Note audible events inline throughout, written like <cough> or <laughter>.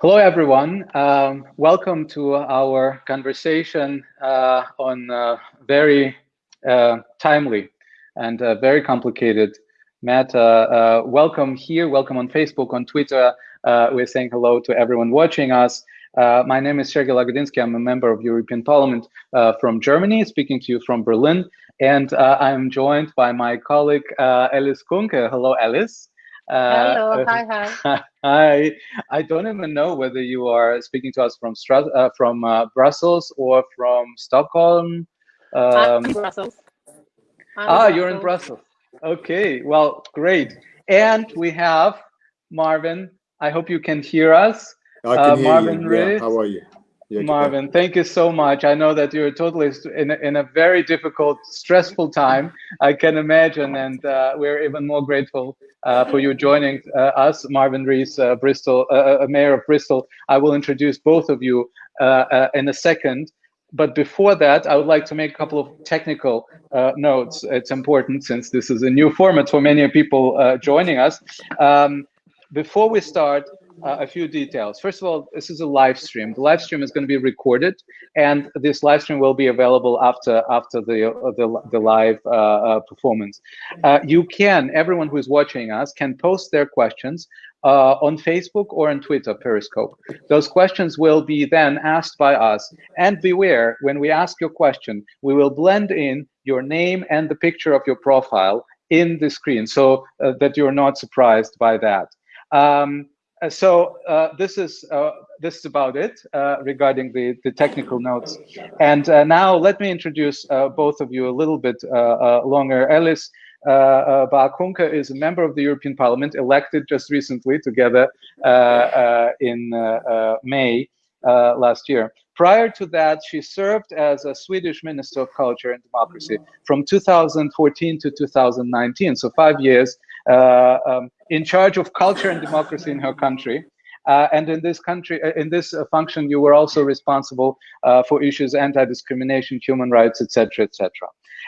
Hello, everyone. Um, welcome to our conversation uh, on uh, very uh, timely and uh, very complicated matter. Uh, welcome here, welcome on Facebook, on Twitter. We're saying hello to everyone watching us. my name is Sergey Lagodinsky. I'm a member of European Parliament from Germany, speaking to you from Berlin. And I'm joined by my colleague, Alice Kuhnke. Hello, Alice. Hello, uh, hi, hi. <laughs> Hi. I don't even know whether you are speaking to us from Stras uh, from uh, Brussels or from Stockholm. Um, I'm Brussels. I'm ah, Brussels. you're in Brussels. Okay, well, great. And we have Marvin. I hope you can hear us. I can uh, hear Marvin you. Yeah, how are you? Yeah, Marvin, thank you so much. I know that you're totally in a, in a very difficult, stressful time. I can imagine, and uh, we're even more grateful uh, for you joining uh, us, Marvin Rees, uh, Bristol, Mayor of Bristol. I will introduce both of you in a second. But before that, I would like to make a couple of technical notes. It's important since this is a new format for many people joining us. Um, before we start, uh, a few details. First of all, this is a live stream. The live stream is going to be recorded, and this live stream will be available after after the uh, the, the live uh, uh performance. Uh, you can, everyone who is watching us, can post their questions uh, on Facebook or on Twitter, Periscope. Those questions will be then asked by us. And beware, when we ask your question, we will blend in your name and the picture of your profile in the screen so that you're not surprised by that. Um, so uh, this is uh, this is about it uh, regarding the the technical notes. And uh, now let me introduce uh, both of you a little bit longer. Alice uh, is a member of the European Parliament, elected just recently, together in May last year. Prior to that, she served as a Swedish Minister of Culture and Democracy from 2014 to 2019, so five years uh, um, in charge of culture and democracy in her country. Uh, and in this country, uh, in this uh, function, you were also responsible uh, for issues anti-discrimination, human rights, etc., etc.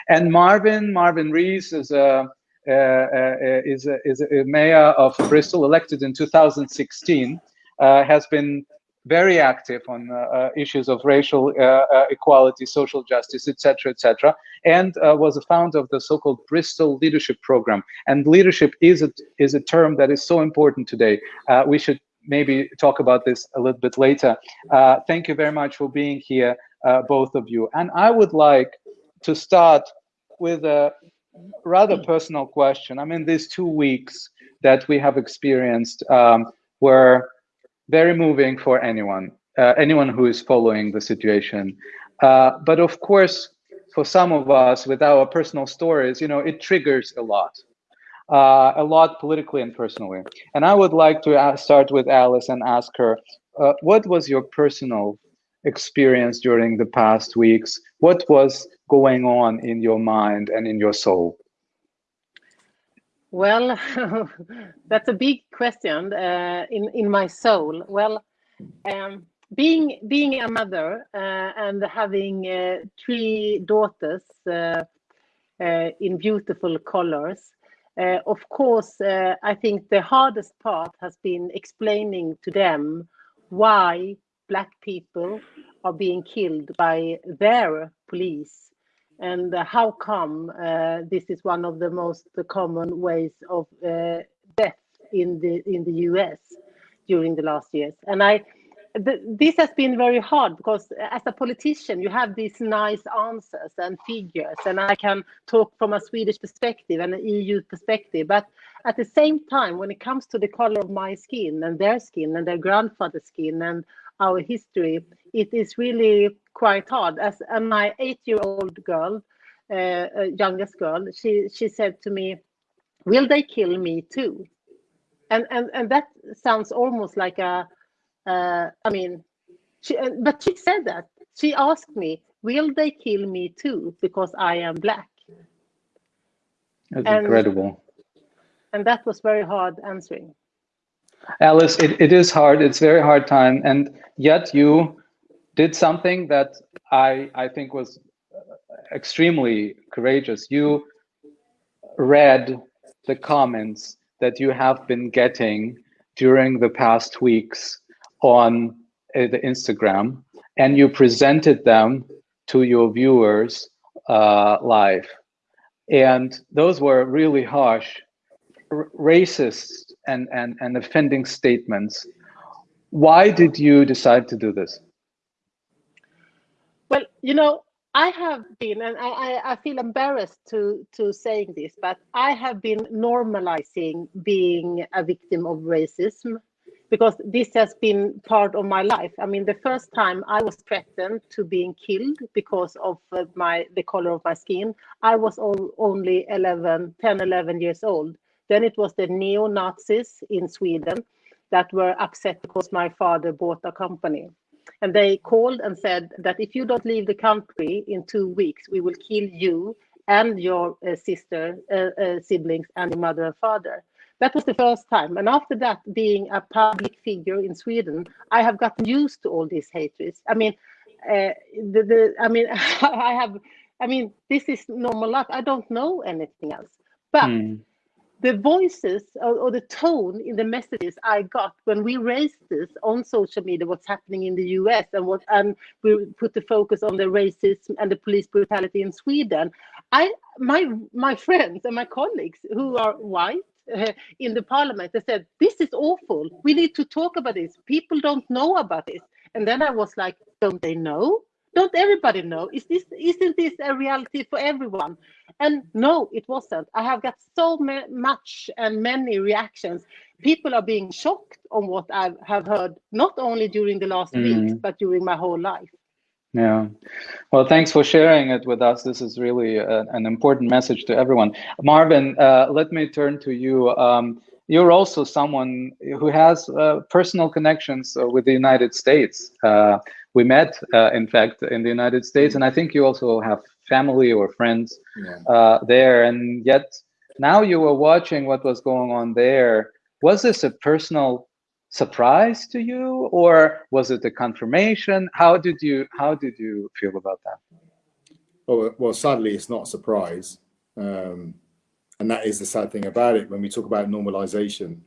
And Marvin, Marvin Rees is a is a, is a mayor of Bristol, elected in 2016, has been very active on uh, uh, issues of racial uh, equality, social justice, etc., etc., and was a founder of the so-called Bristol Leadership Program. And leadership is a, is a term that is so important today. we should maybe talk about this a little bit later. Thank you very much for being here, both of you. And I would like to start with a rather personal question. I mean, these two weeks that we have experienced um, were very moving for anyone, uh, anyone who is following the situation. Uh, but of course, for some of us with our personal stories, you know, it triggers a lot, uh, a lot politically and personally. And I would like to ask, start with Alice and ask her, uh, what was your personal experience during the past weeks? What was going on in your mind and in your soul? Well, <laughs> that's a big question uh, in in my soul. Well, um, being being a mother uh, and having uh, three daughters uh, uh, in beautiful colors, uh, of course, I think the hardest part has been explaining to them why black people are being killed by their police and how come uh, this is one of the most common ways of uh, death in the in the US during the last years. And I th this has been very hard because as a politician you have these nice answers and figures and I can talk from a Swedish perspective and an EU perspective but at the same time when it comes to the color of my skin and their skin and their grandfather's skin and our history, it is really quite hard. As uh, my eight-year-old girl, uh, uh, youngest girl, she she said to me, "Will they kill me too?" And and and that sounds almost like a, uh, I mean, she, uh, but she said that. She asked me, "Will they kill me too because I am black?" That's and, incredible. And that was very hard answering. Alice, it, it is hard. It's very hard time. And yet you did something that I, I think was extremely courageous. You read the comments that you have been getting during the past weeks on uh, the Instagram and you presented them to your viewers uh, live. And those were really harsh, racist and, and, and offending statements. Why did you decide to do this? Well, you know, I have been, and I, I feel embarrassed to, to saying this, but I have been normalizing being a victim of racism because this has been part of my life. I mean, the first time I was threatened to being killed because of uh, my the color of my skin, I was all, only 11, 10, 11 years old. Then it was the neo-Nazis in Sweden that were upset because my father bought a company. And they called and said that if you don't leave the country in two weeks, we will kill you and your uh, sister, uh, uh, siblings, and your mother and father. That was the first time. And after that, being a public figure in Sweden, I have gotten used to all these hatreds. I mean, uh, the, the, I mean, <laughs> I have, I mean, this is normal life. I don't know anything else. But mm. The voices or, or, the tone in the messages I got when we raised this on social media, what's happening in the US and what, and we put the focus on the racism and the police brutality in Sweden. I, my, my friends and my colleagues who are white uh, in the parliament. They said, this is awful. We need to talk about this. People don't know about this. And then I was like, don't they know? Don't everybody know? Is this isn't this a reality for everyone? And no, it wasn't. I have got so much and many reactions. People are being shocked on what I have heard, not only during the last mm. weeks, but during my whole life. Yeah. Well, thanks for sharing it with us. This is really a, an important message to everyone. Marvin, uh, let me turn to you. Um, you're also someone who has uh, personal connections uh, with the United States. Uh, we met, uh, in fact, in the United States, and I think you also have family or friends yeah. Uh, there. And yet, now you were watching what was going on there. Was this a personal surprise to you or was it a confirmation how did you how did you feel about that well well sadly it's not a surprise um, and that is the sad thing about it when we talk about normalization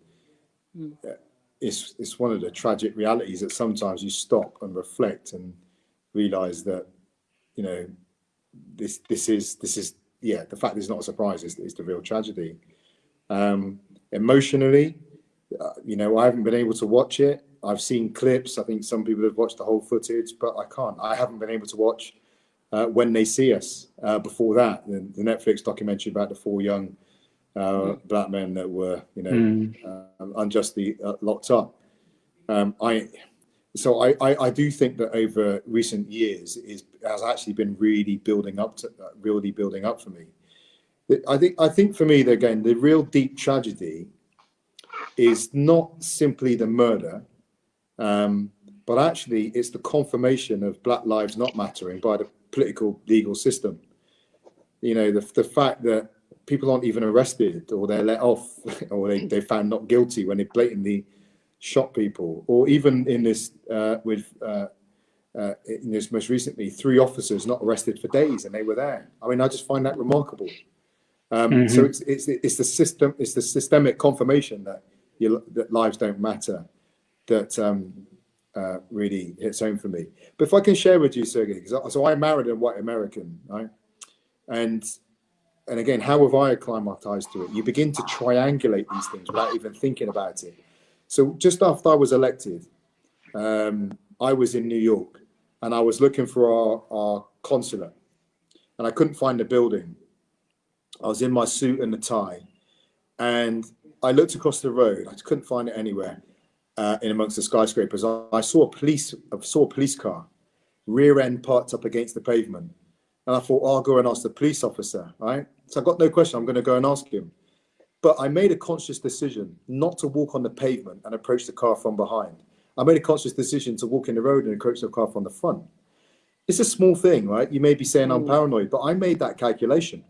mm. it's it's one of the tragic realities that sometimes you stop and reflect and realize that you know this this is this is yeah the fact it's not a surprise is, is the real tragedy um, emotionally uh, you know, I haven't been able to watch it. I've seen clips. I think some people have watched the whole footage, but I can't. I haven't been able to watch uh, when they see us. Uh, before that, the, the, Netflix documentary about the four young uh, mm. black men that were, you know, mm. unjustly uh, locked up. Um, I so I, I, I, do think that over recent years is has actually been really building up to really building up for me. I think I think for me again the real deep tragedy is not simply the murder, um, but actually it's the confirmation of Black Lives Not Mattering by the political legal system. You know, the, the fact that people aren't even arrested or they're let off <laughs> or they, they found not guilty when they blatantly shot people or even in this uh, with uh, uh, in this most recently three officers not arrested for days and they were there i mean i just find that remarkable um, mm -hmm. so it's, it's it's the system it's the systemic confirmation that your, that lives don't matter that um, uh, really hits home for me. But if I can share with you, Sergey, because so I married a white American, right? And and again, how have I acclimatized to it? You begin to triangulate these things without even thinking about it. So just after I was elected, um, I was in New York and I was looking for our, our consulate and I couldn't find the building. I was in my suit and the tie and I looked across the road. I couldn't find it anywhere uh, in amongst the skyscrapers. I, I, saw a police I saw a police car, rear end parked up against the pavement, and I thought, I'll go and ask the police officer. Right. So I got no question. I'm going to go and ask him. But I made a conscious decision not to walk on the pavement and approach the car from behind. I made a conscious decision to walk in the road and approach the car from the front. It's a small thing, right? You may be saying I'm mm. paranoid, but I made that calculation.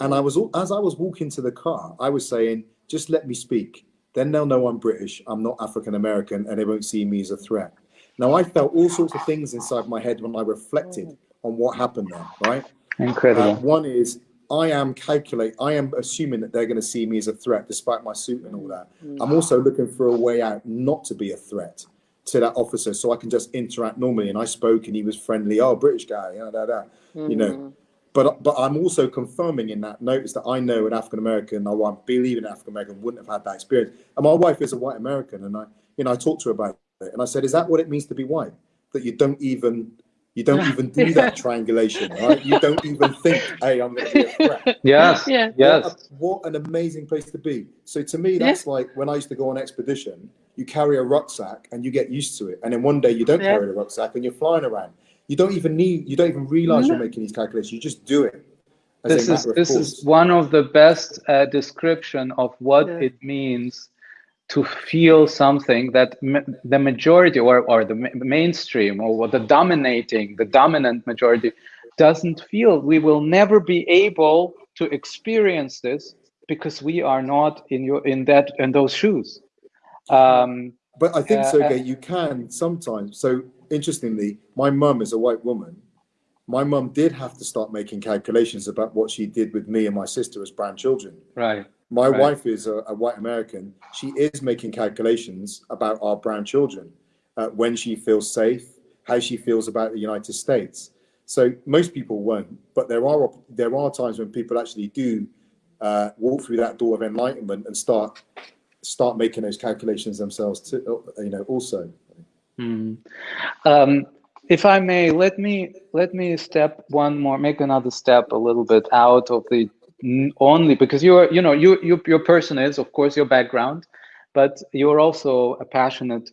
And I was, as I was walking to the car, I was saying, just let me speak. Then they'll know I'm British, I'm not African American, and they won't see me as a threat. Now, I felt all sorts of things inside my head when I reflected on what happened there, right? Incredible. Uh, one is I am calculate. I am assuming that they're going to see me as a threat, despite my suit and all that. Mm. I'm also looking for a way out, not to be a threat. to that officer so I can just interact normally. And I spoke and he was friendly. Oh, British guy, da. Mm. you know. Mm. But but I'm also confirming in that notice that I know an African American, I believe an African American wouldn't have had that experience. And my wife is a white American, and I you know I talked to her about it, and I said, is that what it means to be white? That you don't even you don't even do that <laughs> triangulation, right? You don't even think, hey, I'm going to be a threat. Yes, yeah. yes. What, a, what, an amazing place to be. So to me, that's yeah. like when I used to go on expedition, you carry a rucksack and you get used to it. And then one day you don't yeah. carry the rucksack and you're flying around. You don't even need, you don't even realize no. you're making these calculations. You just do it. This is this course. is one of the best uh, description of what yeah. it means to feel something that the majority or, or the mainstream or the dominating, the dominant majority doesn't feel. We will never be able to experience this because we are not in your in that in those shoes. Um, but I think, uh, Sergey, you can sometimes. So interestingly, my mum is a white woman. My mum did have to start making calculations about what she did with me and my sister as brown children. Right. My right. wife is a, a, white American. She is making calculations about our brown children, uh, when she feels safe, how she feels about the United States. So most people won't, but there are there are times when people actually do uh, walk through that door of enlightenment and start start making those calculations themselves. To, you know, also. Mm. Um, if I may, let me let me step one more, make another step a little bit out of the only because you're you know you, you your person is of course your background but you're also a passionate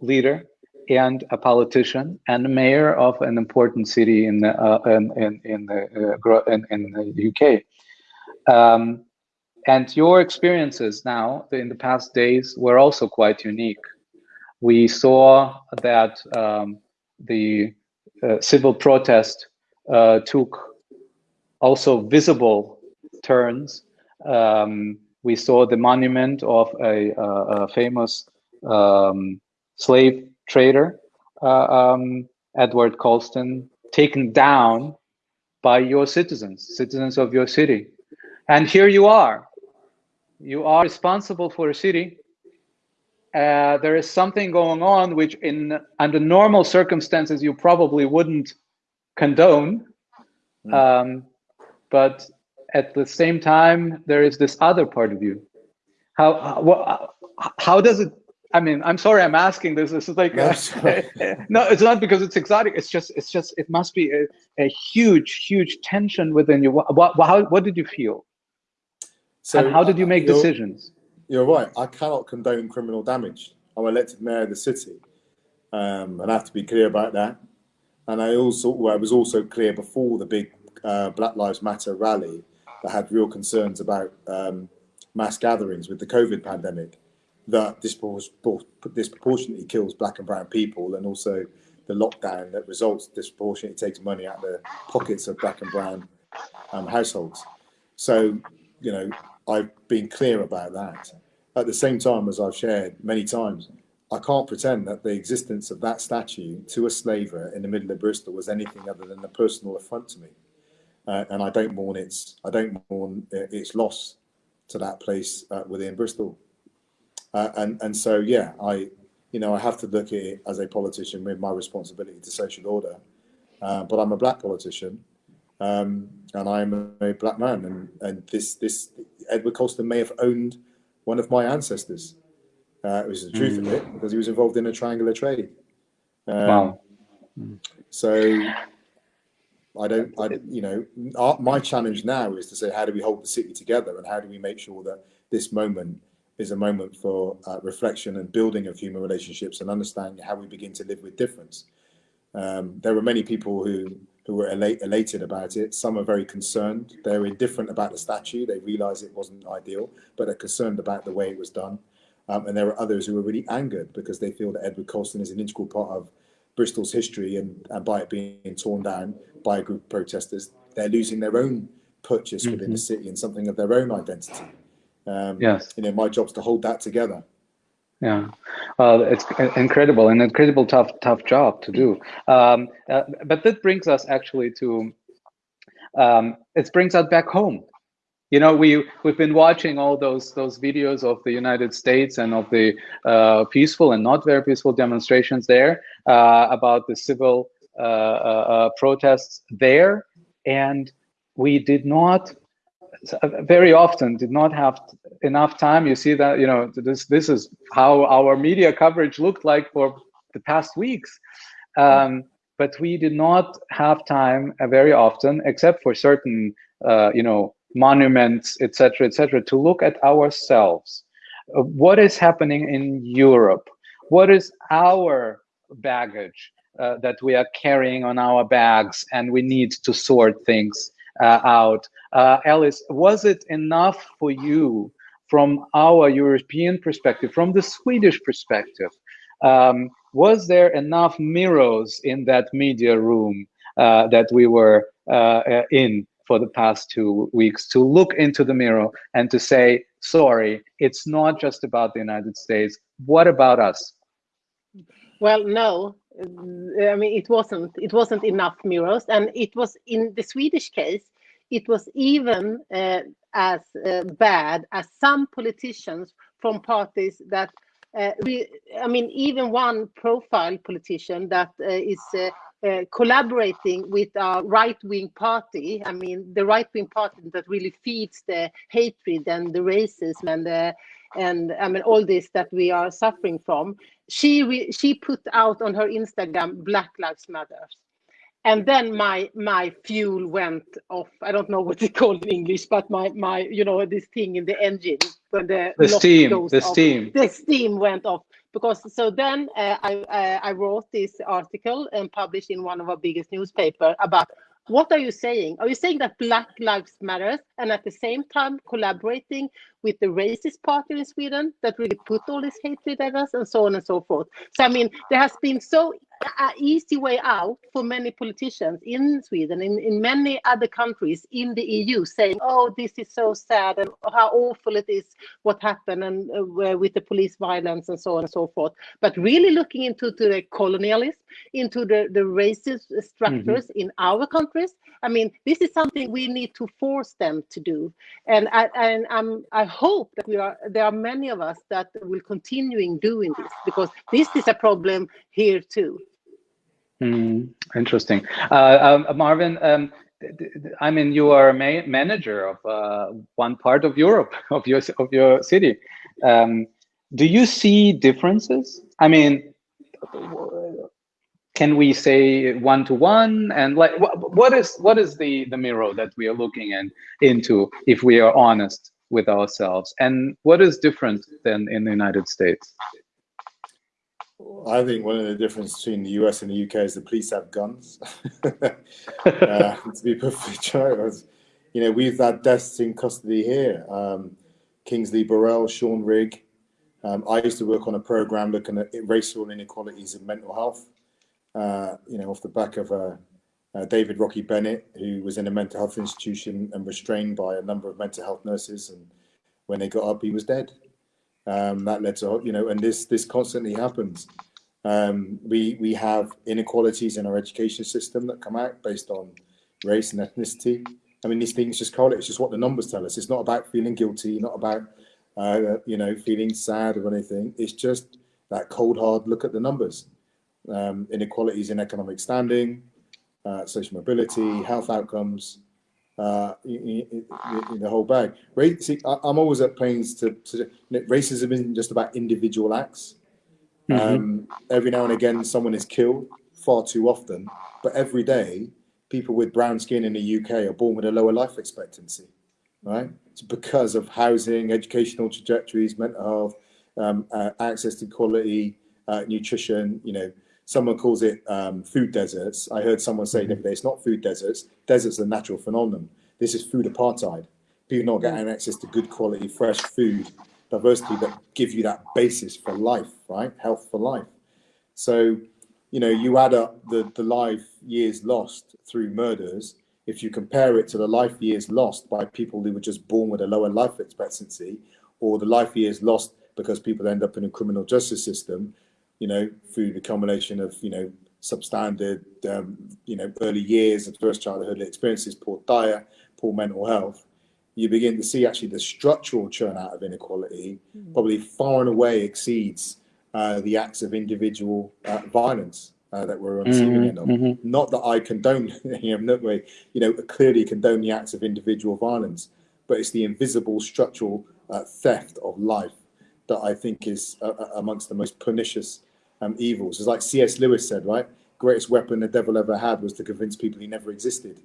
leader and a politician and mayor of an important city in the uh, in, in, in the uh, in, in, the UK um, and your experiences now in the past days were also quite unique. We saw that um, the uh, civil protest uh, took also visible turns. Um, we saw the monument of a, a famous um, slave trader, uh, um, Edward Colston, taken down by your citizens, citizens of your city. And here you are. You are responsible for a city. Uh, there is something going on which in under normal circumstances you probably wouldn't condone. Mm. Um, but at the same time, there is this other part of you. How how, how does it? I mean, I'm sorry, I'm asking this. This is like no, <laughs> no, it's not because it's exotic. It's just it's just it must be a, a huge huge tension within you. What, what how what did you feel? So and how did you make you're, decisions? You're right. I cannot condone criminal damage. I'm elected mayor of the city, um, and I have to be clear about that. And I also well, I was also clear before the big uh, Black Lives Matter rally that had real concerns about um, mass gatherings with the COVID pandemic that disproportionately kills black and brown people and also the lockdown that results disproportionately takes money out of the pockets of black and brown um, households. So, you know, I've been clear about that. At the same time, as I've shared many times, I can't pretend that the existence of that statue to a slaver in the middle of Bristol was anything other than a personal affront to me uh, and I don't mourn its I don't mourn uh, its loss to that place uh, within Bristol. Uh, and and so yeah, I you know I have to look at it as a politician with my responsibility to social order. Uh, but I'm a black politician, um, and I'm a, a, black man, and and this this Edward Colston may have owned one of my ancestors. Uh, it was the truth mm. of it because he was involved in a triangular trade. Um, wow. So I don't, I, you know, our, my challenge now is to say, how do we hold the city together and how do we make sure that this moment is a moment for uh, reflection and building of human relationships and understanding how we begin to live with difference. Um, there were many people who, who were elate, elated about it. Some are very concerned. They're indifferent about the statue. They realize it wasn't ideal, but they're concerned about the way it was done. Um, and there are others who are really angered because they feel that Edward Colston is an integral part of Bristol's history and, and by it being torn down by a group of protesters, they're losing their own purchase within mm-hmm. the city and something of their own identity. Um, yes. You know, my job's to hold that together. Yeah, uh, it's incredible, an incredible tough, tough job to do. Um, uh, but that brings us actually to, um, it brings us back home. You know, we we've been watching all those those videos of the United States and of the uh, peaceful and not very peaceful demonstrations there uh, about the civil uh, uh, uh protests there, and we did not very often did not have enough time. You see that you know this this is how our media coverage looked like for the past weeks. Um, but we did not have time uh, very often, except for certain, you know, monuments, etc., etc., to look at ourselves. Uh, what is happening in Europe? What is our baggage uh, that we are carrying on our bags, and we need to sort things uh, out? Uh, Alice, was it enough for you from our European perspective, from the Swedish perspective? Um, was there enough mirrors in that media room uh, that we were in for the past two weeks to look into the mirror and to say, sorry, it's not just about the United States. What about us? Well, no, I mean, it wasn't, it wasn't enough mirrors. And it was in the Swedish case, it was even uh, as uh, bad as some politicians from parties that uh, we, I mean, even one profile politician that uh, is uh, collaborating with a right-wing party. I mean, the right-wing party that really feeds the hatred and the racism and the and I mean all this that we are suffering from. She she put out on her Instagram Black Lives Matter, and then my my fuel went off. I don't know what it's called in English, but my my you know this thing in the engine when the the steam the off, steam the steam went off because so then uh, I uh, I wrote this article and published in one of our biggest newspaper about what are you saying? Are you saying that Black Lives Matters and at the same time collaborating with the racist party in Sweden that really put all this hatred at us and so on and so forth? So I mean, there has been so an easy way out for many politicians in Sweden, in, in many other countries in the EU, saying, "Oh, this is so sad, and how awful it is what happened, and uh, with the police violence and so on and so forth." But really looking into to the colonialism, into the the racist structures mm -hmm. in our countries. I mean, this is something we need to force them to do, and I and I'm, I hope that we are there are many of us that will continuing doing this because this is a problem here too. Mm, interesting. Uh, um, Marvin, um, I mean, you are a ma manager of uh, one part of Europe, <laughs> of your, of your city. Um, do you see differences? I mean, can we say one to one and like what, is what is the the mirror that we are looking in into if we are honest with ourselves and what is different than in the united states I think one of the differences between the US and the UK is the police have guns. <laughs> uh, to be perfectly <laughs> honest, you know, we've had deaths in custody here. Um, Kingsley Burrell, Sean Rigg. Um, I used to work on a program looking at racial inequalities in mental health. Uh, you know, off the back of uh, uh, David Rocky Bennett, who was in a mental health institution and restrained by a number of mental health nurses, and when they got up, he was dead. Um, that led to, you know, and this this constantly happens. Um, we we have inequalities in our education system that come out based on race and ethnicity. I mean, these things just correlate. It's just what the numbers tell us. It's not about feeling guilty, not about uh, you know feeling sad or anything. It's just that cold hard look at the numbers. Um, inequalities in economic standing, uh, social mobility, health outcomes, uh, in, in, in, the whole bag. Race, see, I, am always at pains to, to racism isn't just about individual acts. Mm -hmm. um, every now and again, someone is killed far too often, but every day, people with brown skin in the UK are born with a lower life expectancy, right? It's because of housing, educational trajectories, mental health, um, uh, access to quality uh, nutrition, you know, someone calls it um, food deserts. I heard someone say the other day, it's not food deserts. Deserts are a natural phenomenon. This is food apartheid. People not getting access to good quality, fresh food, diversity that give you that basis for life, right? Health for life. So, you know, you add up the, the life years lost through murders. If you compare it to the life years lost by people who were just born with a lower life expectancy, or the life years lost because people end up in a criminal justice system, you know, through the combination of, you know, substandard, um, you know, early years of first childhood experiences, poor diet, poor mental health, you begin to see actually the structural churn out of inequality Mm. probably far and away exceeds uh, the acts of individual uh, violence uh, that we're on the receiving Mhm, end of. mhm. Not that I condone, <laughs> you know, no way, you know, clearly condone the acts of individual violence, but it's the invisible structural uh, theft of life that I think is uh, uh, amongst the most pernicious um, evils. It's like C.S. Lewis said, right? Greatest weapon the devil ever had was to convince people he never existed.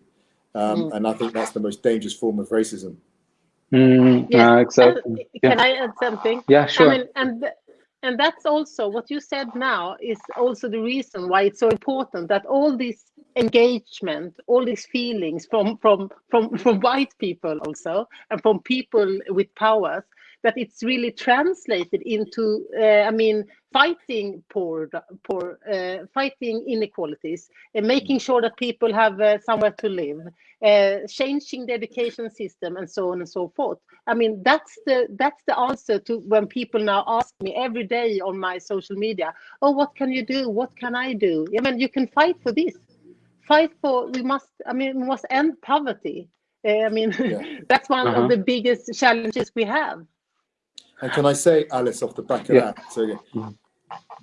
Um, And I think that's the most dangerous form of racism. Mm, Yeah, uh, And exactly. can Yeah. I add something? Yeah, sure. I mean, and and that's also what you said now is also the reason why it's so important that all this engagement, all these feelings from from from from white people also and from people with powers that it's really translated into uh, I mean fighting poor poor uh, fighting inequalities and making sure that people have uh, somewhere to live uh, changing the education system and so on and so forth. I mean that's the that's the answer to when people now ask me every day on my social media oh what can you do? What can i do? I mean you can fight for this. Fight for we must i mean we must end poverty. Uh, i mean Yeah. <laughs> that's one Uh-huh. of the biggest challenges we have And can I say, Alice, off the back of Yeah. that? So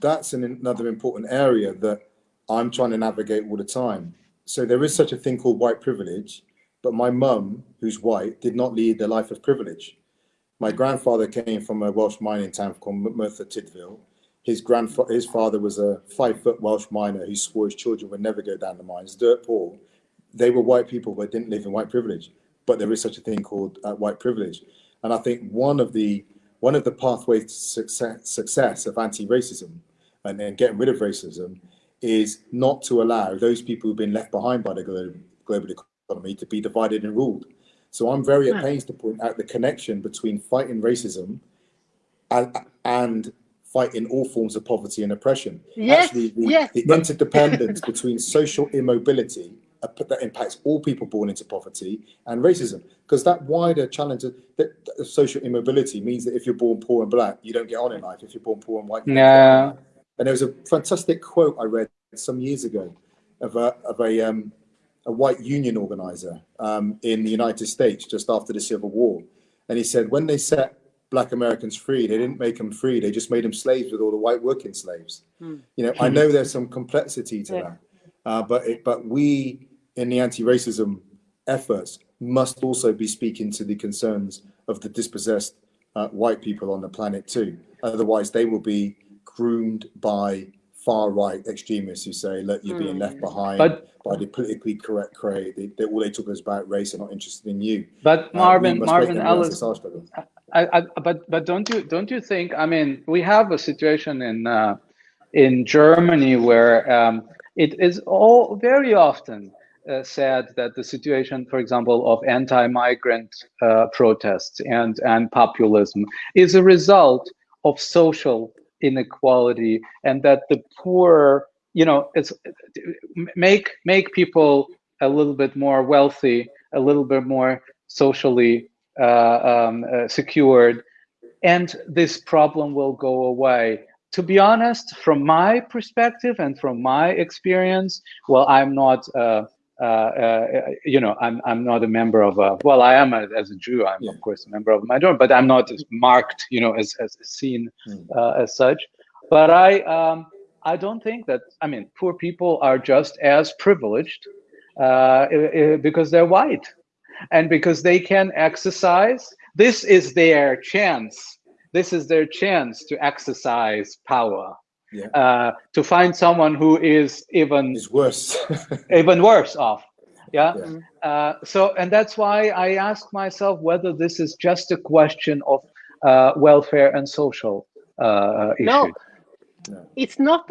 that's an, another important area that I'm trying to navigate all the time. So there is such a thing called white privilege, but my mum, who's white, did not lead a life of privilege. My grandfather came from a Welsh mining town called Merthyr Tydfil. His grandfather, his father was a five-foot Welsh miner who swore his children would never go down the mines, dirt poor. They were white people, but didn't live in white privilege. But there is such a thing called uh, white privilege, and I think one of the one of the pathways to success, success of anti-racism and, then getting rid of racism is not to allow those people who've been left behind by the global, global economy to be divided and ruled. So I'm very at pains to point out the connection between fighting racism and, and fighting all forms of poverty and oppression. Yes, Actually, the, yes. the interdependence between social immobility that impacts all people born into poverty and racism, because that wider challenge of, that, of social immobility means that if you're born poor and black, you don't get on in life. If you're born poor and white, you don't get on in Yeah. life. And there was a fantastic quote I read some years ago of a, of a, um, a white union organizer um, in the United States just after the Civil War. And he said, when they set black Americans free, they didn't make them free, they just made them slaves with all the white working slaves. Hmm. You know, I know there's some complexity to Yeah. that, uh, but, it, but we in the anti-racism efforts must also be speaking to the concerns of the dispossessed uh, white people on the planet too. Otherwise, they will be groomed by far right extremists who say, "Look, you're being left behind But- by the politically correct crowd. They, they, all they talk is about race and not interested in you." But Uh, Marvin, must Marvin Alice, it's our struggle. I, I, but but don't you don't you think? I mean, we have a situation in uh, in Germany where um, it is all very often uh, said that the situation, for example, of anti-migrant uh, protests and and populism is a result of social inequality, and that the poor, you know, it's make make people a little bit more wealthy, a little bit more socially uh, um, uh, secured, and this problem will go away. To be honest, from my perspective and from my experience, well, I'm not, uh, uh, uh, you know, I'm I'm not a member of a. Well, I am a, as a Jew. I'm Yeah. of course a member of a minority, but I'm not as marked, you know, as as seen Mm. uh, as such. But I um, I don't think that. I mean, poor people are just as privileged uh, because they're white and because they can exercise this is their chance this is their chance to exercise power Yeah. uh, to find someone who is even It's worse. <laughs> even worse off yeah, Yeah. Uh, so and that's why i ask myself whether this is just a question of uh, welfare and social uh, No, it's not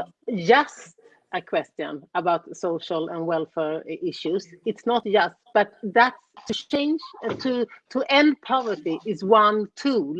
just a question about social and welfare issues. It's not just, but that's to change uh, to to end poverty is one tool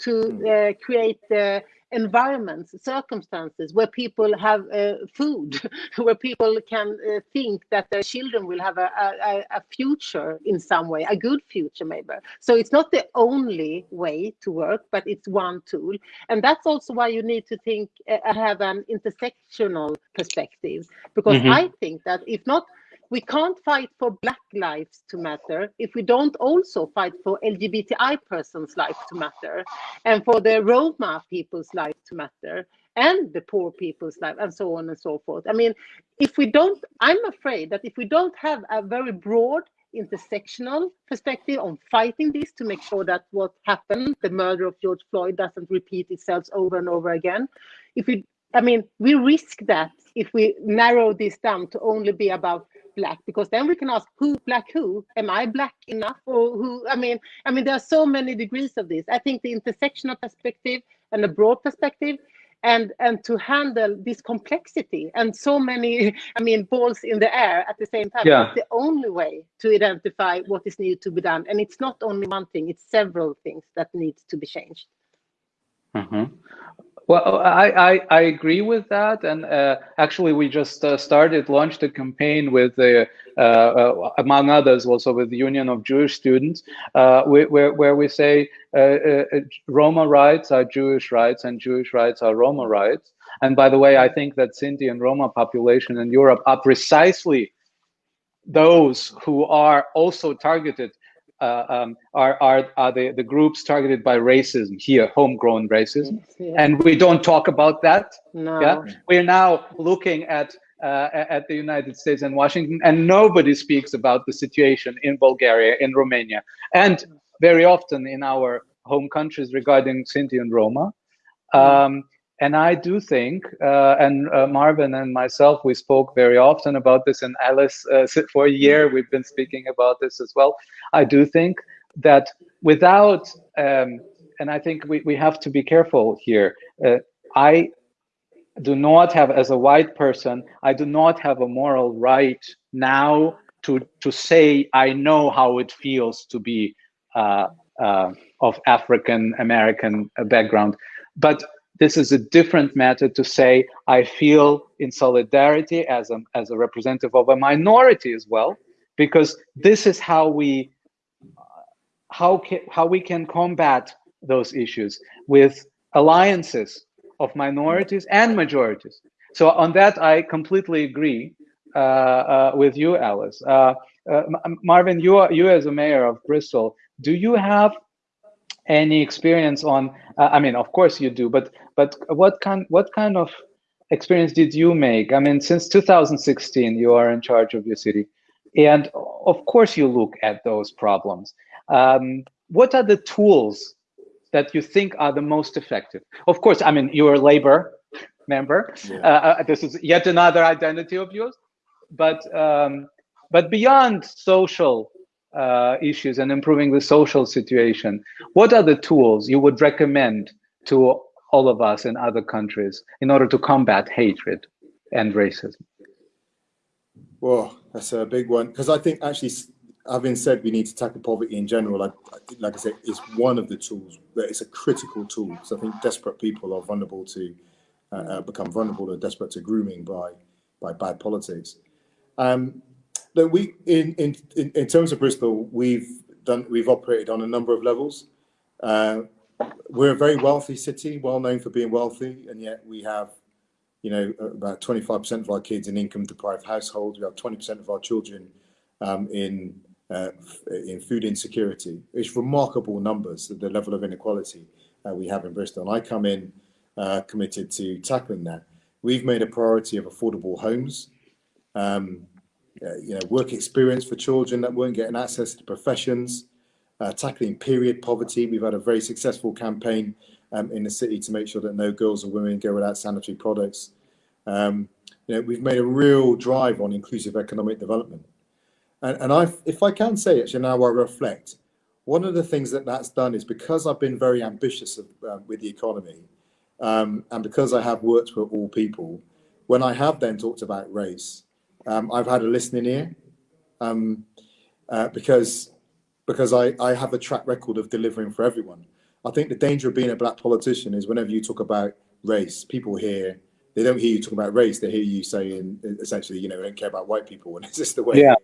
to uh, create the environments, circumstances where people have uh, food, <laughs> where people can uh, think that their children will have a, a, a future in some way, a good future maybe. So it's not the only way to work, but it's one tool and that's also why you need to think uh, have an intersectional perspective because Mhm. i think that if not we can't fight for black lives to matter if we don't also fight for lgbti persons life to matter and for the roma people's life to matter and the poor people's life and so on and so forth. I mean if we don't i'm afraid that if we don't have a very broad intersectional perspective on fighting this to make sure that what happened the murder of george floyd doesn't repeat itself over and over again if we I mean, we risk that if we narrow this down to only be about black, because then we can ask who black who? Am I black enough or who? I mean, I mean, there are so many degrees of this. I think the intersectional perspective and the broad perspective and and to handle this complexity and so many <laughs> i mean balls in the air at the same time yeah. it's the only way to identify what is needed to be done and it's not only one thing it's several things that needs to be changed mm -hmm. Well, I, I, I, agree with that. And uh, actually, we just uh, started, launched a campaign with, uh, uh among others, also with the Union of Jewish Students, uh, where, where we say uh, Roma rights are Jewish rights and Jewish rights are Roma rights. And by the way, I think that Sinti and Roma population in Europe are precisely those who are also targeted uh, um, are, are, are the, the groups targeted by racism here, homegrown racism. Yeah. And we don't talk about that. No. Yeah? We're now looking at uh, at the United States and Washington, and nobody speaks about the situation in Bulgaria, in Romania, and very often in our home countries regarding Sinti and Roma. Um, and I do think, uh, and uh, Marvin and myself, we spoke very often about this, and Alice, uh, <laughs> for a year, we've been speaking about this as well. I do think that without, um, and I think we, we have to be careful here. Uh, I do not have, as a white person, I do not have a moral right now to, to say I know how it feels to be uh, uh, of African American background. But this is a different matter to say I feel in solidarity as a, as a representative of a minority as well, because this is how we how can, how we can combat those issues with alliances of minorities and majorities. So on that, I completely agree uh, uh, with you, Alice. Uh, uh Marvin, you are, you as a mayor of Bristol, do you have any experience on? Uh, I mean, of course you do, but but what kind what kind of experience did you make? I mean, since 2016, you are in charge of your city, and of course you look at those problems. Um, what are the tools that you think are the most effective? Of course, I mean you're a labor member. Yeah. Uh, uh this is yet another identity of yours, but um, but beyond social uh, issues and improving the social situation, what are the tools you would recommend to all of us in other countries in order to combat hatred and racism? Well, that's a big one because I think actually, having said we need to tackle poverty in general, like, like I said, it's one of the tools, but it's a critical tool. So I think desperate people are vulnerable to uh, uh become vulnerable or desperate to grooming by by bad politics. Um, we in, in in terms of Bristol, we've done we've operated on a number of levels. Uh, we're a very wealthy city, well known for being wealthy, and yet we have, you know, about 25% of our kids in income-deprived households. We have 20% of our children um, in uh, in food insecurity. It's remarkable numbers, the level of inequality uh, we have in Bristol. And I come in uh, committed to tackling that. We've made a priority of affordable homes. Um, uh, you know, work experience for children that weren't getting access to professions, uh, tackling period poverty. We've had a very successful campaign um, in the city to make sure that no girls or women go without sanitary products. Um, you know, we've made a real drive on inclusive economic development. And, and I, if I can say actually now I reflect, one of the things that that's done is because I've been very ambitious of, uh, with the economy um, and because I have worked for all people, when I have then talked about race, um, I've had a listening ear um, uh, because because I, I have a track record of delivering for everyone. I think the danger of being a black politician is whenever you talk about race, people hear they don't hear you talking about race. They hear you saying essentially, you know, they don't care about white people, <laughs> and it's just the way yeah.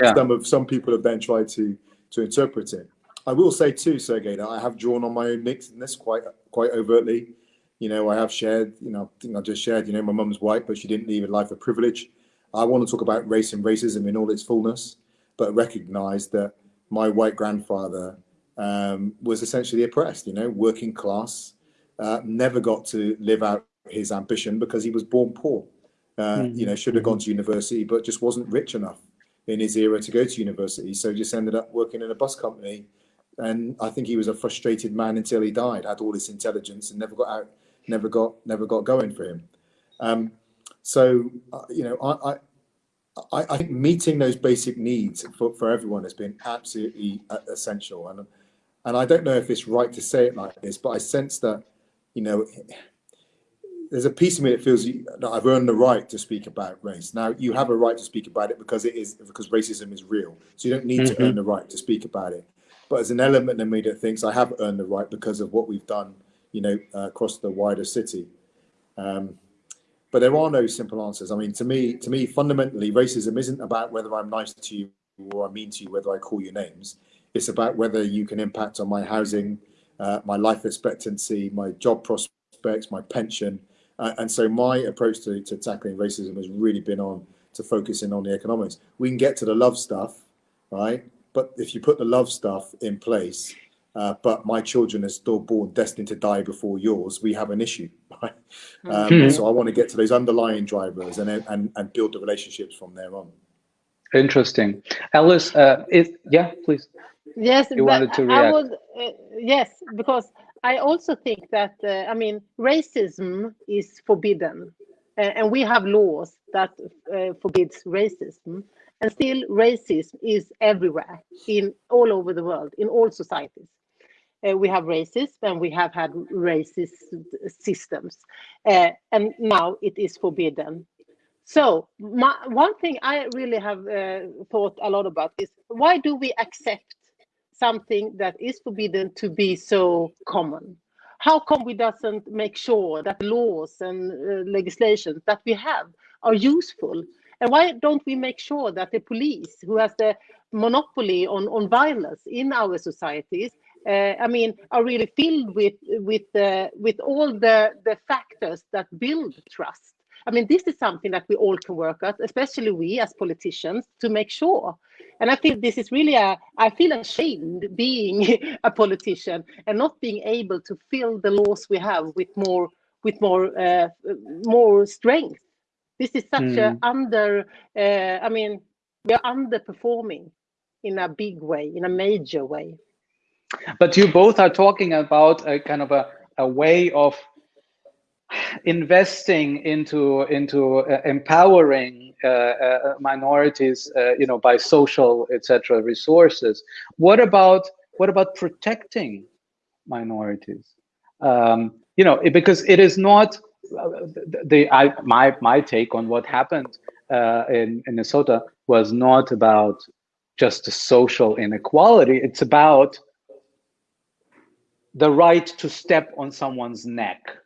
Yeah. some of some people have then tried to to interpret it. I will say too, Sergey, that I have drawn on my own mixedness quite quite overtly. You know, I have shared, you know, I think I just shared, you know, my mum's white, but she didn't leave a life of privilege. I want to talk about race and racism in all its fullness, but recognize that my white grandfather um, was essentially oppressed, you know, working class, uh, never got to live out his ambition because he was born poor. Uh, mm-hmm. You know, should have gone to university, but just wasn't rich enough in his era to go to university. So just ended up working in a bus company. And I think he was a frustrated man until he died, had all this intelligence and never got out, never got, never got going for him. Um, so, uh, you know, I, I, I, think meeting those basic needs for, for everyone has been absolutely uh, essential. And, and I don't know if it's right to say it like this, but I sense that, you know, there's a piece of me that feels that I've earned the right to speak about race. Now you have a right to speak about it because it is because racism is real. So you don't need mm-hmm. to earn the right to speak about it. But there's an element of me that thinks I have earned the right because of what we've done, you know, uh, across the wider city. Um, but there are no simple answers. I mean, to me, to me, fundamentally, racism isn't about whether I'm nice to you or I'm mean to you, whether I call you names. It's about whether you can impact on my housing, uh, my life expectancy, my job prospects, my pension, uh, and so my approach to, to tackling racism has really been on to focusing on the economics. We can get to the love stuff, right? But if you put the love stuff in place, uh, but my children are still born destined to die before yours, we have an issue, <laughs> right? Um, mm-hmm. So I want to get to those underlying drivers and, and, and build the relationships from there on. Interesting. Alice, uh, is, yeah, please. Yes, you wanted to react. I would, uh, yes, because I also think that, uh, I mean, racism is forbidden. Uh, and we have laws that uh, forbids racism. And still racism is everywhere, in all over the world, in all societies. Uh, we have racism and we have had racist systems. Uh, and now it is forbidden. So my, one thing I really have uh, thought a lot about is why do we accept something that is forbidden to be so common? How come we doesn't make sure that laws and uh, legislations that we have are useful? And why don't we make sure that the police, who has the monopoly on, on violence in our societies, uh, I mean, are really filled with with uh, with all the the factors that build trust. I mean, this is something that we all can work at, especially we as politicians, to make sure. And I think this is really a, I feel ashamed being <laughs> a politician and not being able to fill the laws we have with more, with more, uh, more strength. This is such mm. a hmm. under, uh, I mean, we are underperforming in a big way, in a major way. But you both are talking about a kind of a, a way of investing into into uh, empowering uh, uh, minorities, uh, you know, by social etc. resources. What about what about protecting minorities? Um, you know, it, because it is not uh, the, I, my my take on what happened uh, in, in Minnesota was not about just the social inequality. It's about the right to step on someone's neck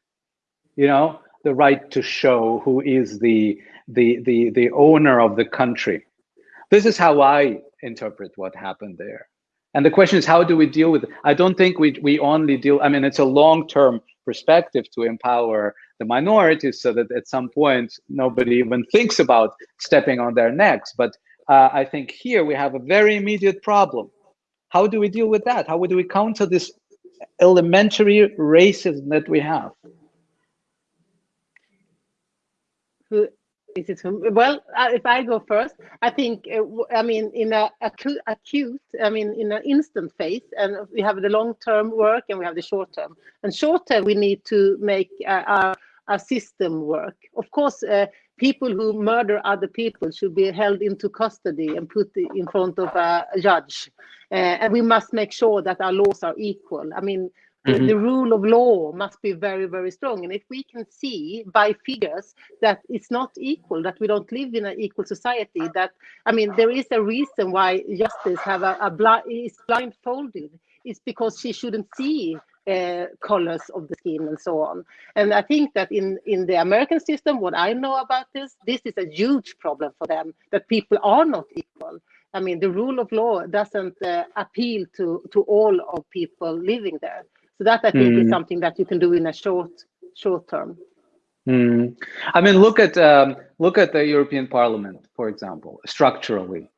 you know, the right to show who is the the the the owner of the country. This is how I interpret what happened there. And the question is, how do we deal with it? I don't think we we only deal. I mean, it's a long-term perspective to empower the minorities, so that at some point nobody even thinks about stepping on their necks. But uh, I think here we have a very immediate problem. How do we deal with that? How do we counter this elementary racism that we have? who is it? Well, uh, if I go first, I think, uh, I mean, in a acute, acute, I mean, in an instant phase, and we have the long-term work and we have the short-term. And short-term, we need to make uh, our, our system work. Of course, uh, people who murder other people should be held into custody and put in front of a judge. Uh, and we must make sure that our laws are equal. I mean, Mm-hmm. The, rule of law must be very, very strong. And if we can see by figures that it's not equal, that we don't live in an equal society, that I mean, there is a reason why justice have a, a blind is blindfolded. It's because she shouldn't see uh, colors of the skin and so on. And I think that in in the American system, what I know about this, this is a huge problem for them that people are not equal. I mean, the rule of law doesn't uh, appeal to to all of people living there. So that I think mm. is something that you can do in a short short term. Mm. I mean, look at um, look at the European Parliament, for example, structurally.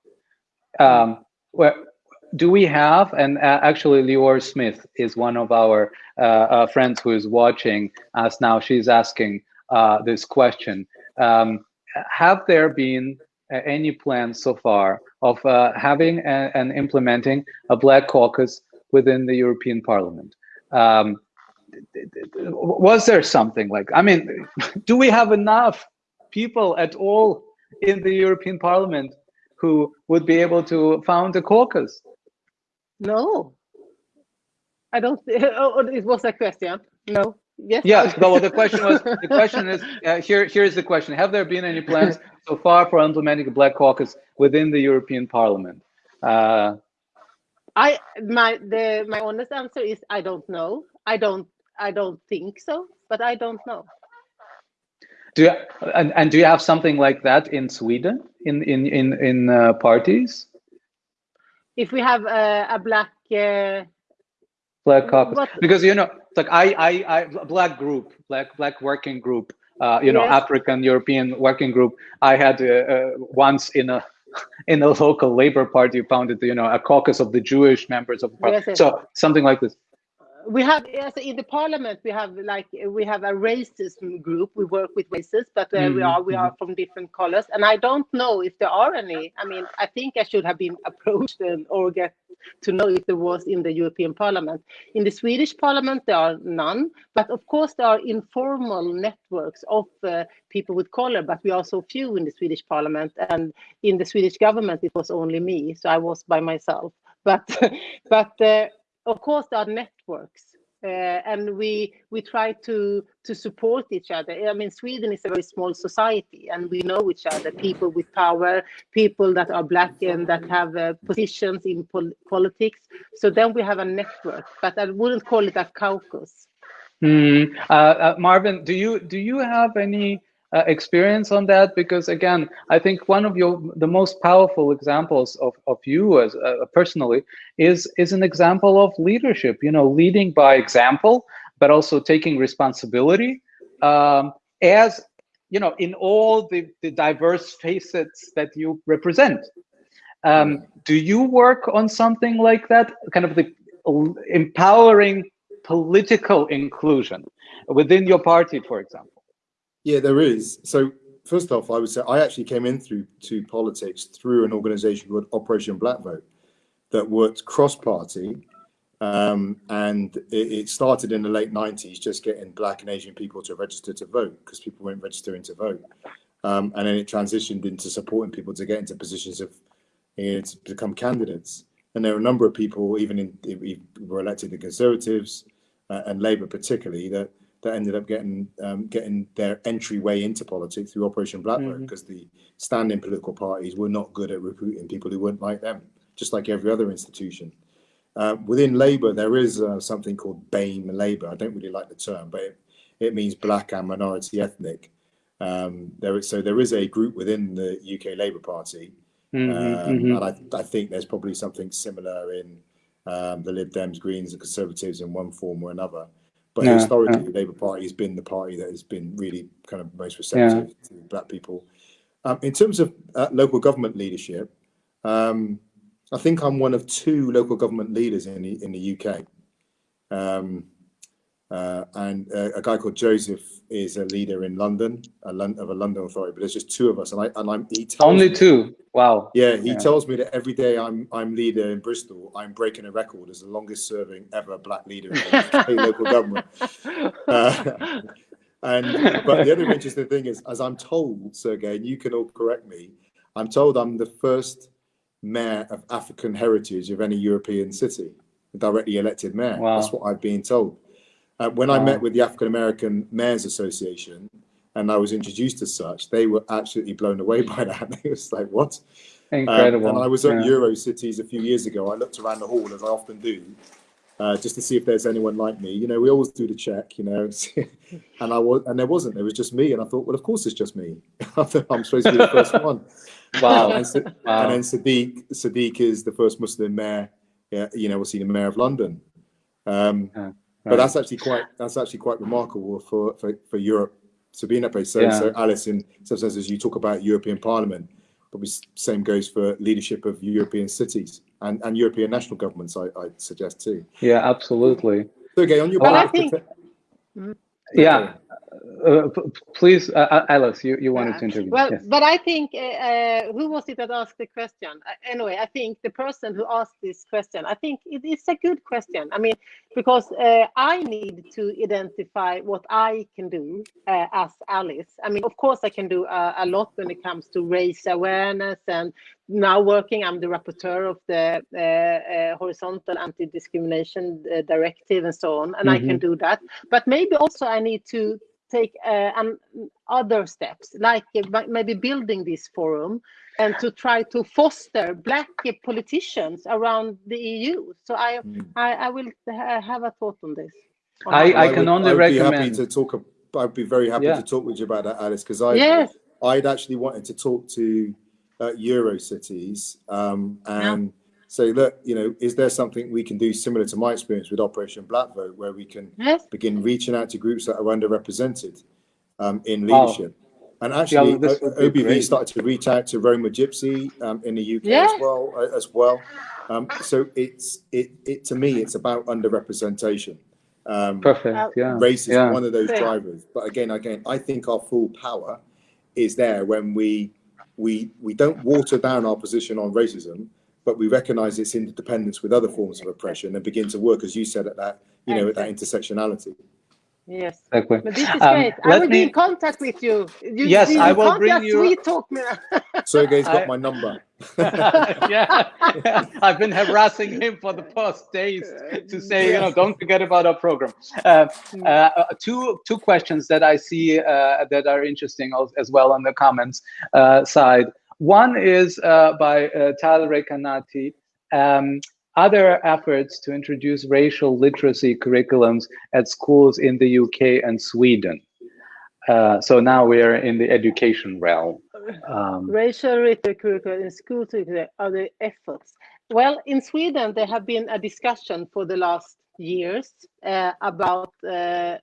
Um, where do we have? And uh, actually, Lior Smith is one of our uh, uh, friends who is watching us now. She's asking this question: um, Have there been any plans so far of having and implementing a Black Caucus within the European Parliament? Um, was there something like i mean do we have enough people at all in the european parliament who would be able to found a caucus no i don't <laughs> oh, it was a question no yes yeah no the question was the question is uh, here here's the question have there been any plans so far for implementing a black caucus within the european parliament uh, I my the my honest answer is I don't know. I don't I don't think so, but I don't know. Do you, and, and do you have something like that in Sweden in in in in uh, parties? If we have a, a black uh, black caucus, what? because you know, like I I I black group, black black working group, uh, you know. African European working group. I had uh, uh, once in a <laughs> in a local labor party founded, you know, a caucus of the Jewish members of the party. Yes, yes. So something like this we have yes, in the parliament we have like we have a racism group. We work with races but mm -hmm. we are we are mm-hmm. from different colors. And i don't know if there are any. I mean i think i should have been <laughs> approached and, or get to know if there was in the european parliament. In the swedish parliament there are none. But of course there are informal networks of uh, people with color but we are so few in the swedish parliament. And in the swedish government it was only me. So i was by myself. But <laughs> but uh, of course there are networks uh, and we we try to to support each other. I mean sweden is a very small society and we know each other people with power people that are black and that have uh, positions in pol politics. So then we have a network but i wouldn't call it a caucus. Mm, uh, marvin do you do you have any uh, experience on that? Because again i think one of your the most powerful examples of, of you as uh, personally is is an example of leadership you know leading by example but also taking responsibility um, as you know in all the, the diverse facets that you represent. Um, do you work on something like that? Kind of the empowering political inclusion within your party for example yeah, there is. So first off, I would say I actually came in through to politics through an organization called Operation Black Vote that worked cross-party. Um, and it, it, started in the late 90s, just getting black and Asian people to register to vote because people weren't registering to vote. Um, and then it transitioned into supporting people to get into positions of you know, to become candidates. And there are a number of people, even in, we were elected the Conservatives uh, and Labour particularly, that that ended up getting um, getting their entryway into politics through Operation Black Vote because mm -hmm. the standing political parties were not good at recruiting people who weren't like them, just like every other institution. Uh, within Labour, there is uh, something called BAME Labour. I don't really like the term, but it, it means black and minority ethnic. Um, there is, so there is a group within the UK Labour Party, mm -hmm, um, mm -hmm. and I, I think there's probably something similar in um, the Lib Dems, Greens, and Conservatives in one form or another. But no, historically, no. the Labour Party has been the party that has been really kind of most receptive yeah. to black people. Um, in terms of uh, local government leadership, um, I think I'm one of two local government leaders in the in the UK. Um, uh, and uh, a guy called Joseph is a leader in London, a Lon of a London authority. But there's just two of us, and I and I'm only me, two. Wow. Yeah, he yeah. tells me that every day I'm I'm leader in Bristol, I'm breaking a record as the longest serving ever black leader in <laughs> local government. Uh, <laughs> and but the other interesting thing is, as I'm told, Sergey, and you can all correct me, I'm told I'm the first mayor of African heritage of any European city, a directly elected mayor. Wow. That's what I've been told. Uh, when I met with the African American Mayors Association and I was introduced as such, they were absolutely blown away <laughs> by that. They was like, what? Incredible. Um, and I was at yeah. EuroCities a few years ago. I looked around the hall, as I often do, uh, just to see if there's anyone like me. You know, we always do the check, you know. <laughs> and I was, and there wasn't. There was just me. And I thought, well, of course it's just me. <laughs> I'm supposed to be the first one. Wow. and, wow. and then Sadiq, Sadiq is the first Muslim mayor, you know, we'll see the mayor of London. Um, yeah but that's actually quite that's actually quite remarkable for, for, for Europe to be in that place. So, Yeah. so Alice, in some senses, you talk about European Parliament, probably same goes for leadership of European cities and, and European national governments. I, I suggest too. Yeah, absolutely. So again, on your Well, I think- prote- mm. Yeah. Uh, p- please, uh, uh, Alice, you, you wanted Yeah. to intervene. Well, Yes. but I think uh, uh, who was it that asked the question? Uh, anyway, I think the person who asked this question, I think it is a good question. I mean, because uh, I need to identify what I can do uh, as Alice. I mean, of course, I can do a lot when it comes to raise awareness and now working. I'm the rapporteur of the uh, uh, horizontal anti-discrimination uh, directive and so on, and I can do that. But maybe also I need to take uh, um, other steps, like uh, maybe building this forum and to try to foster black uh, politicians around the EU. So I, Mm. I, I will ha- have a thought on this. on I- how- I can would- only I would be happy to talk. I'd be very happy Yeah. to talk with you about that, Alice, because I yes, I'd actually wanted to talk to uh, Eurocities um, and say, look, you know, is there something we can do similar to my experience with Operation Black Vote, where we can yes, begin reaching out to groups that are underrepresented um, in Wow. leadership? And actually, Yeah, this O- would be OBV great. started to reach out to Roma Gypsy um, in the UK Yes. as well. uh, As well, um, so it's it, it to me, it's about underrepresentation. Um, Perfect. Yeah. race is yeah. one of those Yeah. drivers. But again, again, I think our full power is there when we we we don't water down our position on racism, but we recognise its interdependence with other forms of oppression and begin to work, as you said, at that you know at that intersectionality. yes. Exactly. But this is Um, great. I will me- be in contact with you. you Yes, you I will can't bring you- Sweet talk me. Sergey's got I- my number. Yeah, <laughs> I've been harassing him for the past days to say, you know, don't forget about our program. Uh, uh, two two questions that I see uh, that are interesting as well on the comments uh, side. One is uh, by uh, Tal Rekanati. Um, other efforts to introduce racial literacy curriculums at schools in the UK and Sweden. Uh, so now we are in the education realm. Um, Racial rhetoric curricula in school are the efforts. Well, in Sweden, there have been a discussion for the last years uh, about uh, uh,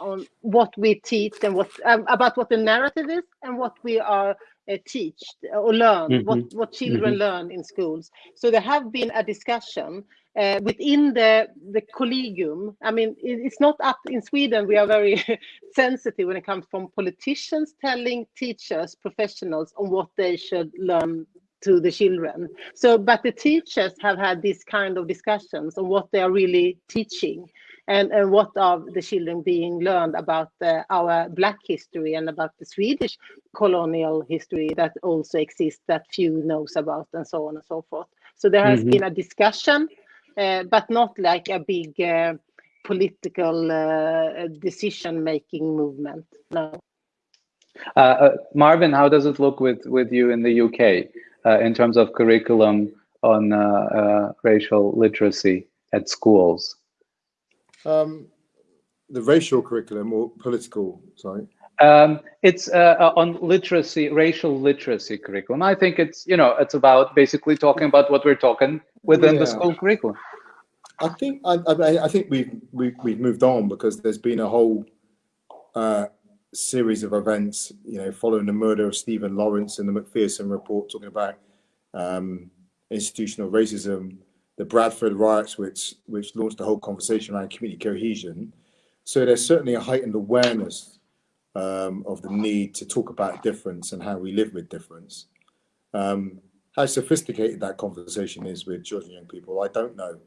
on what we teach and what um, about what the narrative is and what we are uh, teach or learn, what what children learn in schools. So there have been a discussion uh, within the the collegium. I mean, it, it's not up in Sweden. We are very <laughs> sensitive when it comes from politicians telling teachers, professionals on what they should learn to the children. So, but the teachers have had this kind of discussions on what they are really teaching and, and what are the children being learned about uh, our black history and about the Swedish colonial history that also exists that few knows about and so on and so forth. So there has Mhm. been a discussion, but not like a big uh, political uh, decision-making movement. No. Uh, uh, Marvin, how does it look with, with you in the UK uh, in terms of curriculum on uh, uh, racial literacy at schools? Um, the racial curriculum or political, sorry. Um, it's uh, uh, on literacy, racial literacy curriculum. I think it's you know it's about basically talking about what we're talking within the school curriculum. I think I, I, I think we've, we've we've moved on because there's been a whole uh, series of events, you know, following the murder of Stephen Lawrence and the Macpherson report, talking about um, institutional racism, the Bradford riots, which which launched the whole conversation around community cohesion. So there's certainly a heightened awareness um, of the need to talk about difference and how we live with difference. Um, how sophisticated that conversation is with children and young people, I don't know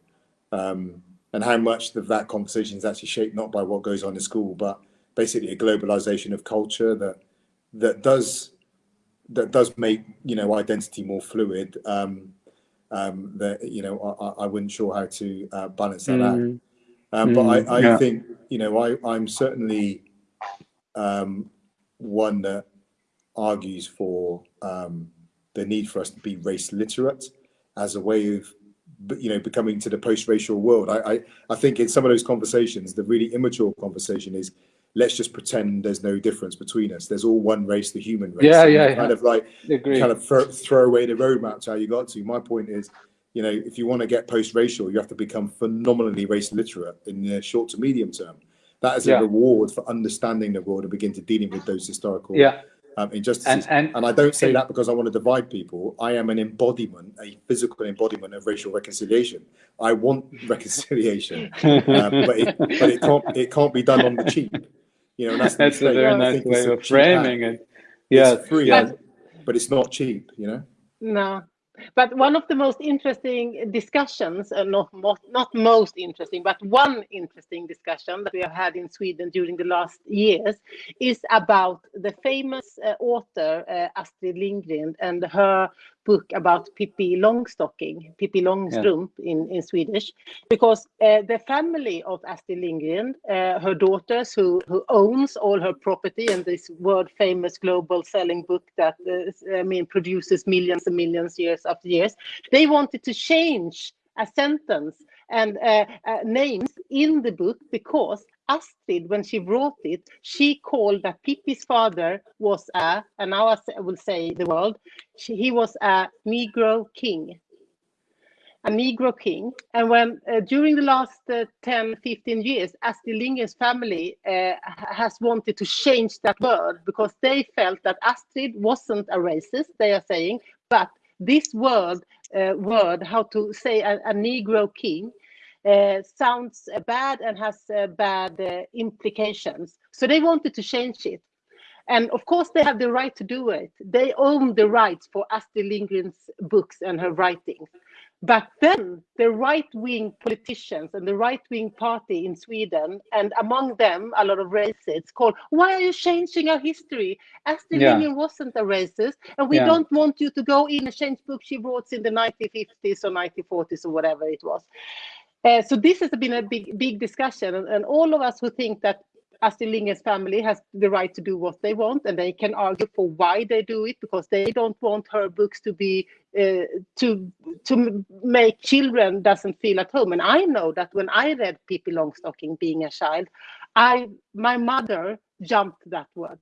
um, and how much of that conversation is actually shaped not by what goes on in school, but basically a globalization of culture that that does that does make you know identity more fluid. Um, um, that you know I, I- wouldn't sure how to uh, balance that out. Mm, Um, but I, Mm, I yeah. think you know I, I'm certainly um, one that argues for um, the need for us to be race literate as a way of you know becoming to the post-racial world. I, I I think in some of those conversations, the really immature conversation is let's just pretend there's no difference between us. There's all one race, the human race. Yeah, And yeah, Kind of like Agree. kind of throw, throw away the roadmap to how you got to. My point is, you know, if you want to get post-racial, you have to become phenomenally race literate in the short to medium term. That is a Yeah. reward for understanding the world and begin to dealing with those historical Yeah. um, injustices. And, and And I don't say that because I want to divide people. I am an embodiment, a physical embodiment of racial reconciliation. I want <laughs> reconciliation, um, but, it, but it can't it can't be done on the cheap. You know, and that's, the that's a very I nice way of framing it. Yeah, It's free, yes. but it's not cheap. You know. No, but one of the most interesting discussions, uh, not most, not most interesting, but one interesting discussion that we have had in Sweden during the last years is about the famous uh, author uh, Astrid Lindgren and her book about Pippi Longstocking, Pippi Longstrump in, in Swedish, because uh, the family of Astrid Lindgren, uh, her daughters who, who owns all her property and this world famous global selling book that uh, I mean produces millions and millions years after years, they wanted to change a sentence and uh, uh, names in the book because Astrid, when she wrote it, she called that Pippi's father was a, and now I will say the word, she, he was a Negro king. A Negro king. And when uh, during the last uh, 10, 15 years, Astrid Lindgren's family uh, has wanted to change that word because they felt that Astrid wasn't a racist, they are saying, but this word, uh, word how to say a, a Negro king, uh, sounds uh, bad and has uh, bad uh, implications. So they wanted to change it. And of course, they have the right to do it. They own the rights for Astrid Lindgren's books and her writings. But then the right wing politicians and the right wing party in Sweden, and among them a lot of racists, called, Why are you changing our history? Astrid Yeah. Lindgren wasn't a racist, and we Yeah. don't want you to go in and change books she wrote in the 1950s or 1940s or whatever it was. Uh, so this has been a big, big discussion, and, and all of us who think that Astrid Lindgren's family has the right to do what they want, and they can argue for why they do it because they don't want her books to be uh, to to make children doesn't feel at home. And I know that when I read Pippi Longstocking being a child, I my mother jumped that word.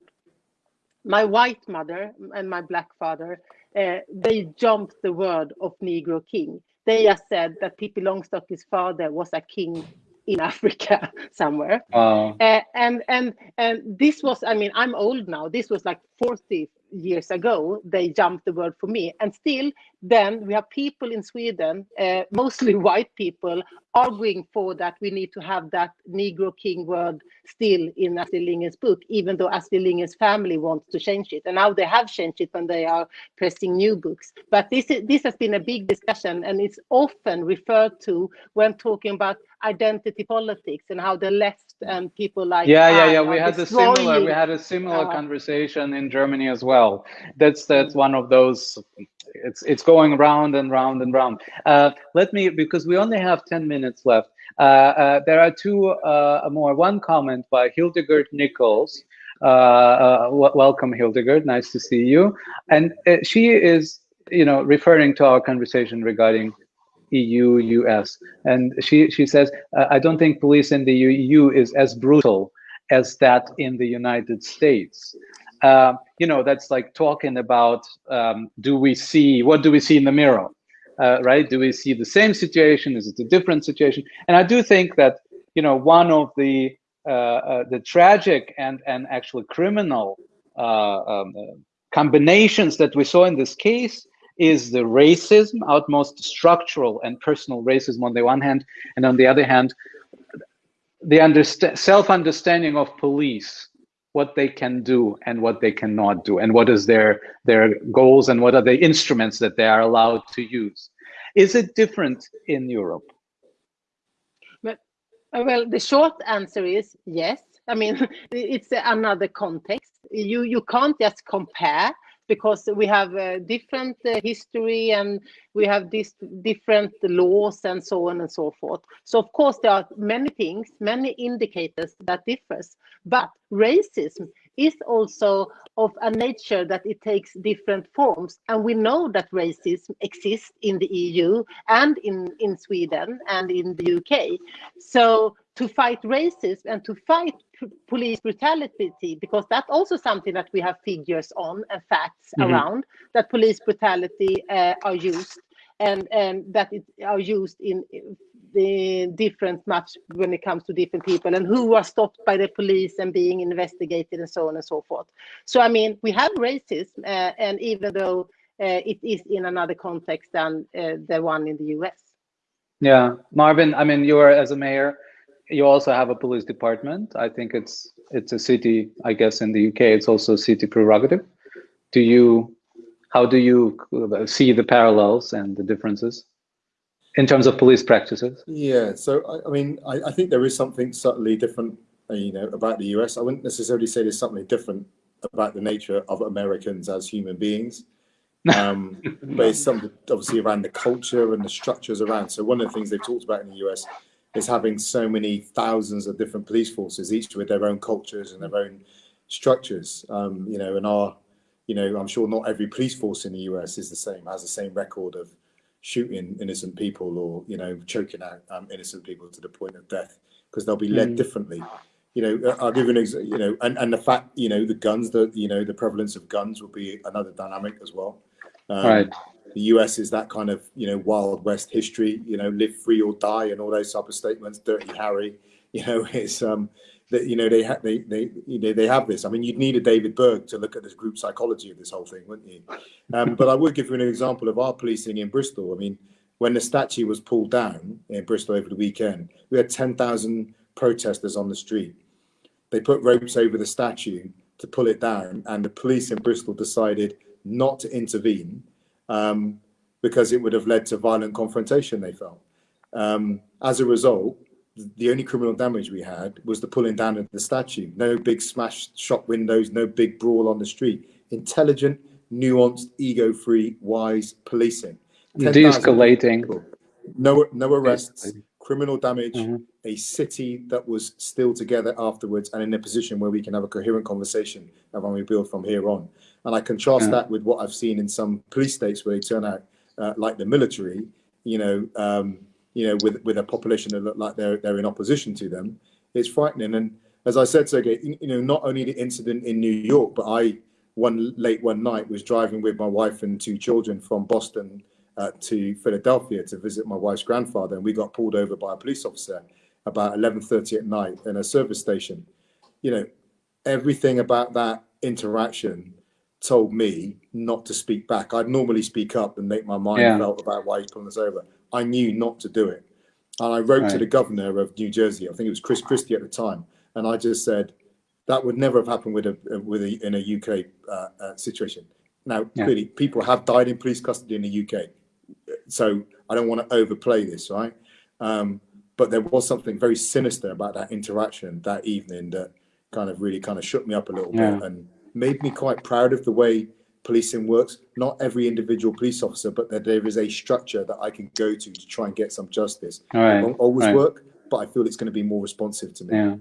My white mother and my black father, uh, they jumped the word of Negro king. They just said that Pippi Longstocking's father was a king in <laughs> Africa somewhere. Wow. Uh, and and and this was i mean i'm old now this was like 40 years ago they jumped the word for me and still then we have people in sweden uh, mostly <laughs> white people arguing for that we need to have that negro king word still in astrid lindgren's book even though astrid lindgren's family wants to change it. And now they have changed it when they are pressing new books. But this is, this has been a big discussion and it's often referred to when talking about identity politics and how the left and people like yeah yeah yeah we had a similar we had a similar uh, conversation in germany as well. That's that's one of those it's it's going round and round and round. Uh, let me because we only have 10 minutes left uh, uh, there are two uh, more. One comment by hildegard nichols. Uh, uh, welcome hildegard. Nice to see you. And she is you know referring to our conversation regarding EU, US. And she, she says, I don't think police in the EU is as brutal as that in the United States. Uh, you know, that's like talking about um, do we see, what do we see in the mirror? Uh, right? Do we see the same situation? Is it a different situation? And I do think that, you know, one of the uh, uh, the tragic and, and actually criminal uh, um, combinations that we saw in this case is the racism, outmost structural and personal racism on the one hand, and on the other hand, the understa- self-understanding of police, what they can do and what they cannot do, and what is their their goals and what are the instruments that they are allowed to use. Is it different in Europe? Uh, Well, the short answer is yes. I mean, <laughs> it's another context. You you can't just compare because we have a different uh, history and we have this different laws and so on and so forth. So of course there are many things, many indicators that differs. But racism is also of a nature that it takes different forms. And we know that racism exists in the EU and in, in Sweden and in the UK. So to fight racism and to fight police brutality, because that's also something that we have figures on and facts Mhm. around, that police brutality uh, are used and, and that it are used in the different much when it comes to different people and who are stopped by the police and being investigated and so on and so forth. So I mean, we have racism, uh, and even though uh, it is in another context than uh, the one in the US. Yeah, Marvin. I mean, you are as a mayor. You also have a police department. I think it's it's a city. I guess in the UK, it's also a city prerogative. Do you? How do you see the parallels and the differences? in terms of police practices? Yeah, so I, I mean, I, I, think there is something subtly different, uh, you know, about the US. I wouldn't necessarily say there's something different about the nature of Americans as human beings, <laughs> um, but it's something obviously around the culture and the structures around. So one of the things they've talked about in the US is having so many thousands of different police forces, each with their own cultures and their own structures. Um, you know, and our, you know, I'm sure not every police force in the US is the same, has the same record of shooting innocent people or you know choking out um, innocent people to the point of death because they'll be led mm. differently. You know i'll give you an example you know and, and the fact you know the guns that you know the prevalence of guns will be another dynamic as well. Um, right. the us is that kind of you know wild west history you know live free or die and all those type of statements dirty harry <laughs> you know it's um that you know they have they they you know they have this. I mean, you'd need a David Berg to look at this group psychology of this whole thing, wouldn't you? Um, but I would give you an example of our policing in Bristol. I mean, when the statue was pulled down in Bristol over the weekend, we had ten thousand protesters on the street. They put ropes over the statue to pull it down, and the police in Bristol decided not to intervene um, because it would have led to violent confrontation. They felt. Um, as a result, the only criminal damage we had was the pulling down of the statue. No big smashed shop windows, no big brawl on the street. Intelligent, nuanced, ego-free, wise policing. De-escalating. No, no arrests, criminal damage, mm -hmm. a city that was still together afterwards and in a position where we can have a coherent conversation when we build from here on. And I contrast yeah. that with what I've seen in some police states where they turn out uh, like the military, you know, um, you know, with with a population that look like they're they're in opposition to them, it's frightening. And as I said, Sergey, you know, not only the incident in New York, but I one late one night was driving with my wife and two children from Boston uh, to Philadelphia to visit my wife's grandfather, and we got pulled over by a police officer about 11:30 at night in a service station. You know, everything about that interaction told me not to speak back. I'd normally speak up and make my mind yeah. felt about why he's pulling us over. I knew not to do it. And I wrote right. to the governor of New Jersey, I think it was Chris Christie at the time, and I just said, that would never have happened with a, with a, in a UK uh, uh, situation. Now, yeah. clearly, people have died in police custody in the UK, so I don't want to overplay this, right? Um, but there was something very sinister about that interaction that evening that kind of really kind of shook me up a little yeah. bit and made me quite proud of the way policing works. Not every individual police officer, but that there is a structure that I can go to to try and get some justice. Right. It won't always right. work, but I feel it's going to be more responsive to me. Yeah.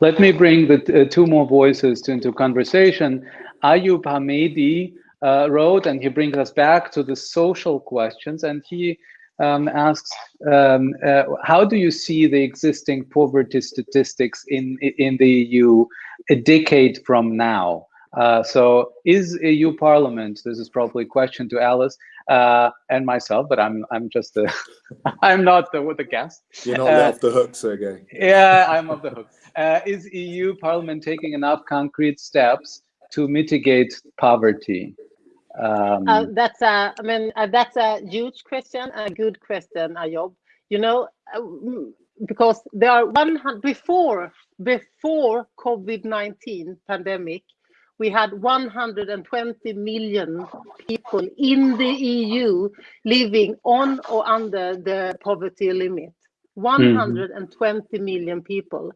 Let me bring the uh, two more voices to, into conversation. Ayub Hamidi uh, wrote, and he brings us back to the social questions, and he um, asks, um, uh, how do you see the existing poverty statistics in, in the EU a decade from now? Uh, so is EU Parliament, this is probably a question to Alice uh, and myself, but I'm I'm just a, <laughs> I'm not the, the guest. You're not uh, off the hook, Sergey. Yeah, I'm off <laughs> the hook. Uh, is EU Parliament taking enough concrete steps to mitigate poverty? Um, uh, that's a, I mean, that's a huge question, a good question, Ayub. You know, because there are 100 before before COVID-19 pandemic, we had 120 million people in the EU living on or under the poverty limit. 120 mm. million people.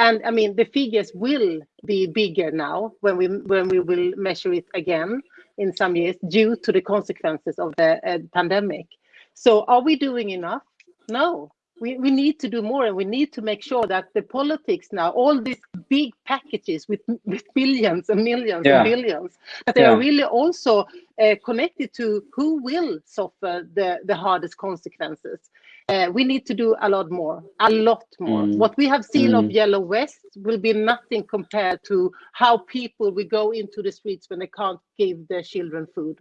And I mean, the figures will be bigger now when we when we will measure it again in some years due to the consequences of the uh, pandemic. So are we doing enough? No, we, we need to do more and we need to make sure that the politics now all these big packages with with billions and millions yeah. and billions that they yeah. are really also uh, connected to who will suffer the the hardest consequences uh, we need to do a lot more a lot more mm. what we have seen mm. of yellow west will be nothing compared to how people will go into the streets when they can't give their children food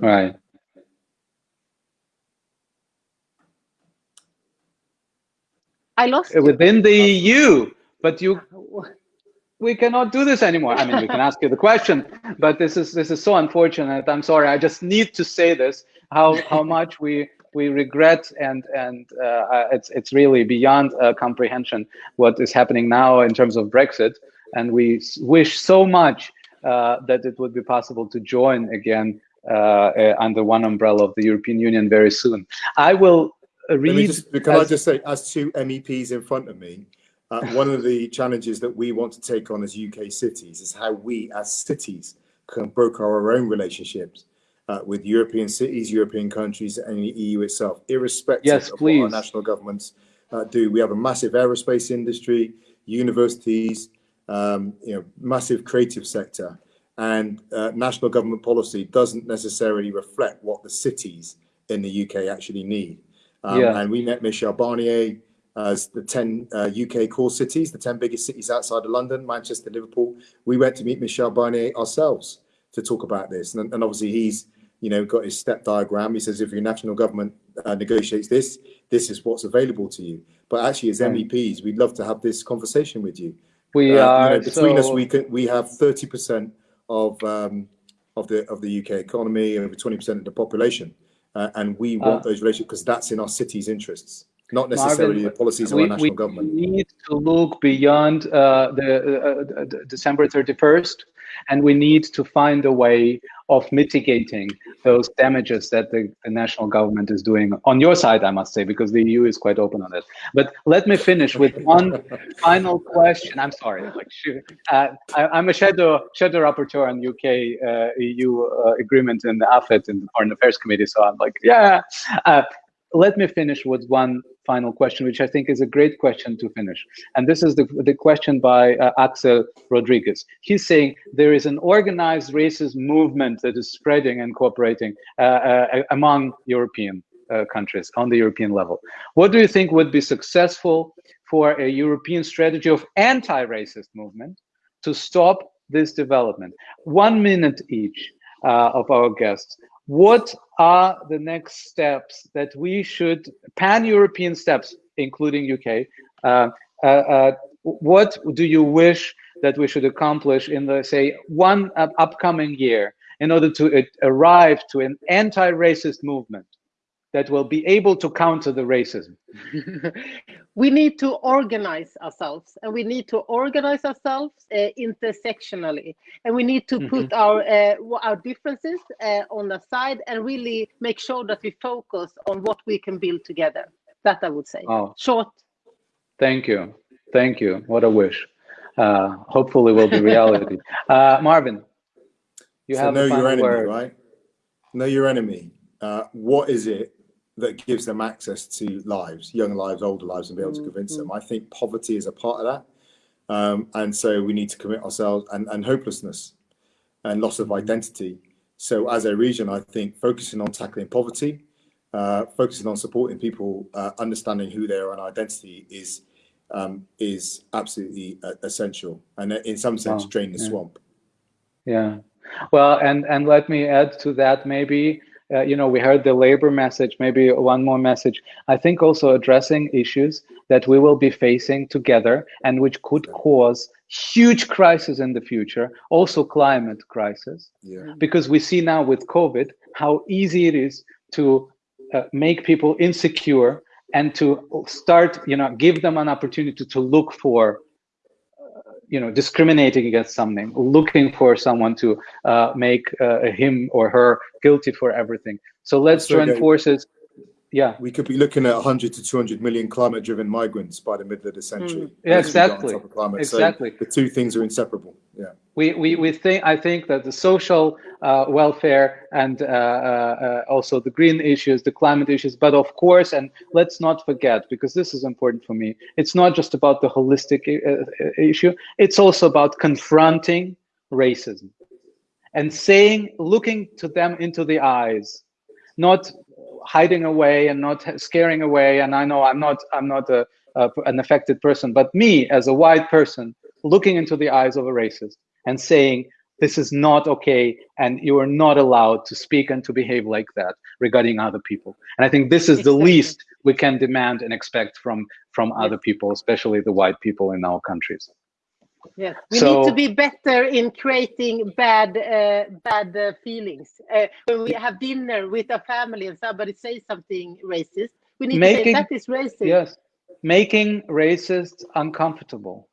right I lost you. within the EU, but you we cannot do this anymore. I mean, we can ask you the question, but this is this is so unfortunate. I'm sorry. I just need to say this. How how much we we regret and and uh, it's it's really beyond uh, comprehension what is happening now in terms of Brexit. And we wish so much uh, that it would be possible to join again uh, uh, under one umbrella of the European Union very soon. I will read. Just, can as, I just say, as two MEPs in front of me, uh, <laughs> one of the challenges that we want to take on as UK cities is how we, as cities, can broker our own relationships uh, with European cities, European countries, and the EU itself, irrespective yes, of please. what our national governments uh, do. We have a massive aerospace industry, universities, um, you know, massive creative sector, and uh, national government policy doesn't necessarily reflect what the cities in the UK actually need. Um, yeah. And we met Michel Barnier as the 10 uh, UK core cities, the 10 biggest cities outside of London, Manchester, Liverpool. We went to meet Michel Barnier ourselves to talk about this. And, and obviously he's, you know, got his step diagram. He says, if your national government uh, negotiates this, this is what's available to you. But actually as MEPs, we'd love to have this conversation with you. We uh, are you know, between so... us, we can, we have 30% of, um, of the, of the UK economy over 20% of the population. Uh, and we want uh, those relationships because that's in our city's interests not necessarily Marvin, the policies of we, our national we government. We need to look beyond uh, the uh, uh December 31st, and we need to find a way of mitigating those damages that the, the, national government is doing on your side, I must say, because the EU is quite open on it. But let me finish with one <laughs> final question. I'm sorry, like uh, I, am a shadow shadow rapporteur on UK uh, EU uh, agreement in the AFET in the Foreign Affairs Committee, so I'm like, yeah. Let me finish with one final question, which I think is a great question to finish. And this is the, the question by uh, Axel Rodriguez. He's saying there is an organized racist movement that is spreading and cooperating uh, uh, among European uh, countries on the European level. What do you think would be successful for a European strategy of anti-racist movement to stop this development? One minute each uh, of our guests what are the next steps that we should pan-European steps, including UK? Uh, uh, uh, what do you wish that we should accomplish in the say one upcoming year in order to arrive to an anti-racist movement that will be able to counter the racism? <laughs> we need to organize ourselves and we need to organize ourselves uh, intersectionally. And we need to mm -hmm. put our uh, our differences uh, on the side and really make sure that we focus on what we can build together. That i would say. Oh. short. Thank you. Thank you. What a wish. Uh, hopefully will be reality. <laughs> Uh, marvin you so have know your enemy word. right? Know your enemy. Uh, what is it that gives them access to lives, young lives, older lives, and be able to convince mm -hmm. them. Mm-hmm. I think poverty is a part of that. Um, and so we need to commit ourselves and, and hopelessness and loss of mm-hmm. identity. So as a region, I think focusing on tackling poverty, uh, focusing on supporting people, uh, understanding who they are and identity is um, is absolutely uh, essential. And in some sense, wow. drain the yeah. swamp. Yeah. Well, and, and let me add to that maybe uh, you know, we heard the labor message, maybe one more message. I think also addressing issues that we will be facing together and which could cause huge crisis in the future, also climate crisis. Yeah. Because we see now with COVID how easy it is to uh, make people insecure and to start, you know, give them an opportunity to look for you know discriminating against something looking for someone to uh, make uh, him or her guilty for everything. So let's join forces yeah. We could be looking at 100 to 200 million climate driven migrants by the middle of the century. Mm. yeah, exactly. exactly so the two things are inseparable. Yeah. We we, we think i think that the social uh, welfare and uh, uh, also the green issues the climate issues but of course and let's not forget because this is important for me it's not just about the holistic uh, uh, issue it's also about confronting racism and saying looking to them into the eyes not hiding away and not scaring away. And I know I'm not I'm not a, a, an affected person, but me as a white person looking into the eyes of a racist and saying this is not okay and you are not allowed to speak and to behave like that regarding other people and i think this is the least we can demand and expect from from other people, especially the white people in our countries. Yes, we So- need to be better in creating bad uh, bad uh, feelings. Uh, when we have dinner with a family and somebody says something racist, we need Making- to say that is racist. Yes, making racists uncomfortable.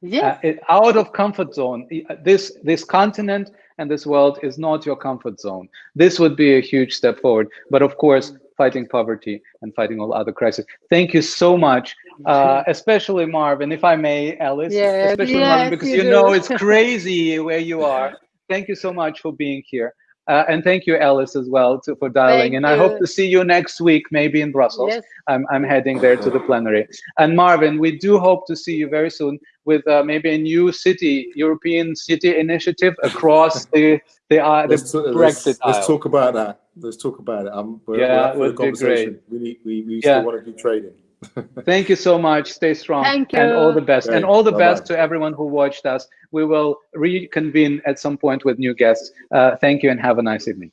Yes. uh, it, out of comfort zone. Uh, This this continent and this world is not your comfort zone. This would be a huge step forward. But of course, fighting poverty and fighting all other crises. Thank you so much, uh, <laughs> especially Marvin, if I may, Alice, Yes, especially yes, Marvin, because you you, know it's <laughs> crazy where you are. Thank you so much for being here. Uh, and thank you, Alice, as well, to, for dialing. Thank and I hope to see you next week, maybe in Brussels. Yes. I'm, I'm heading there to the plenary. And Marvin, we do hope to see you very soon with uh, maybe a new city, European city initiative across <laughs> the the, uh, the Let's, talk- let's, Brexit let's talk about that. Let's talk about it. Um, we're, Yeah, we're up for would the be conversation. We need, we, we Yeah. still want to do trading. <laughs> Thank you so much. Stay strong. Thank you. And all the best. And all the Bye-bye. best to everyone who watched us. We will reconvene at some point with new guests. Uh, thank you and have a nice evening.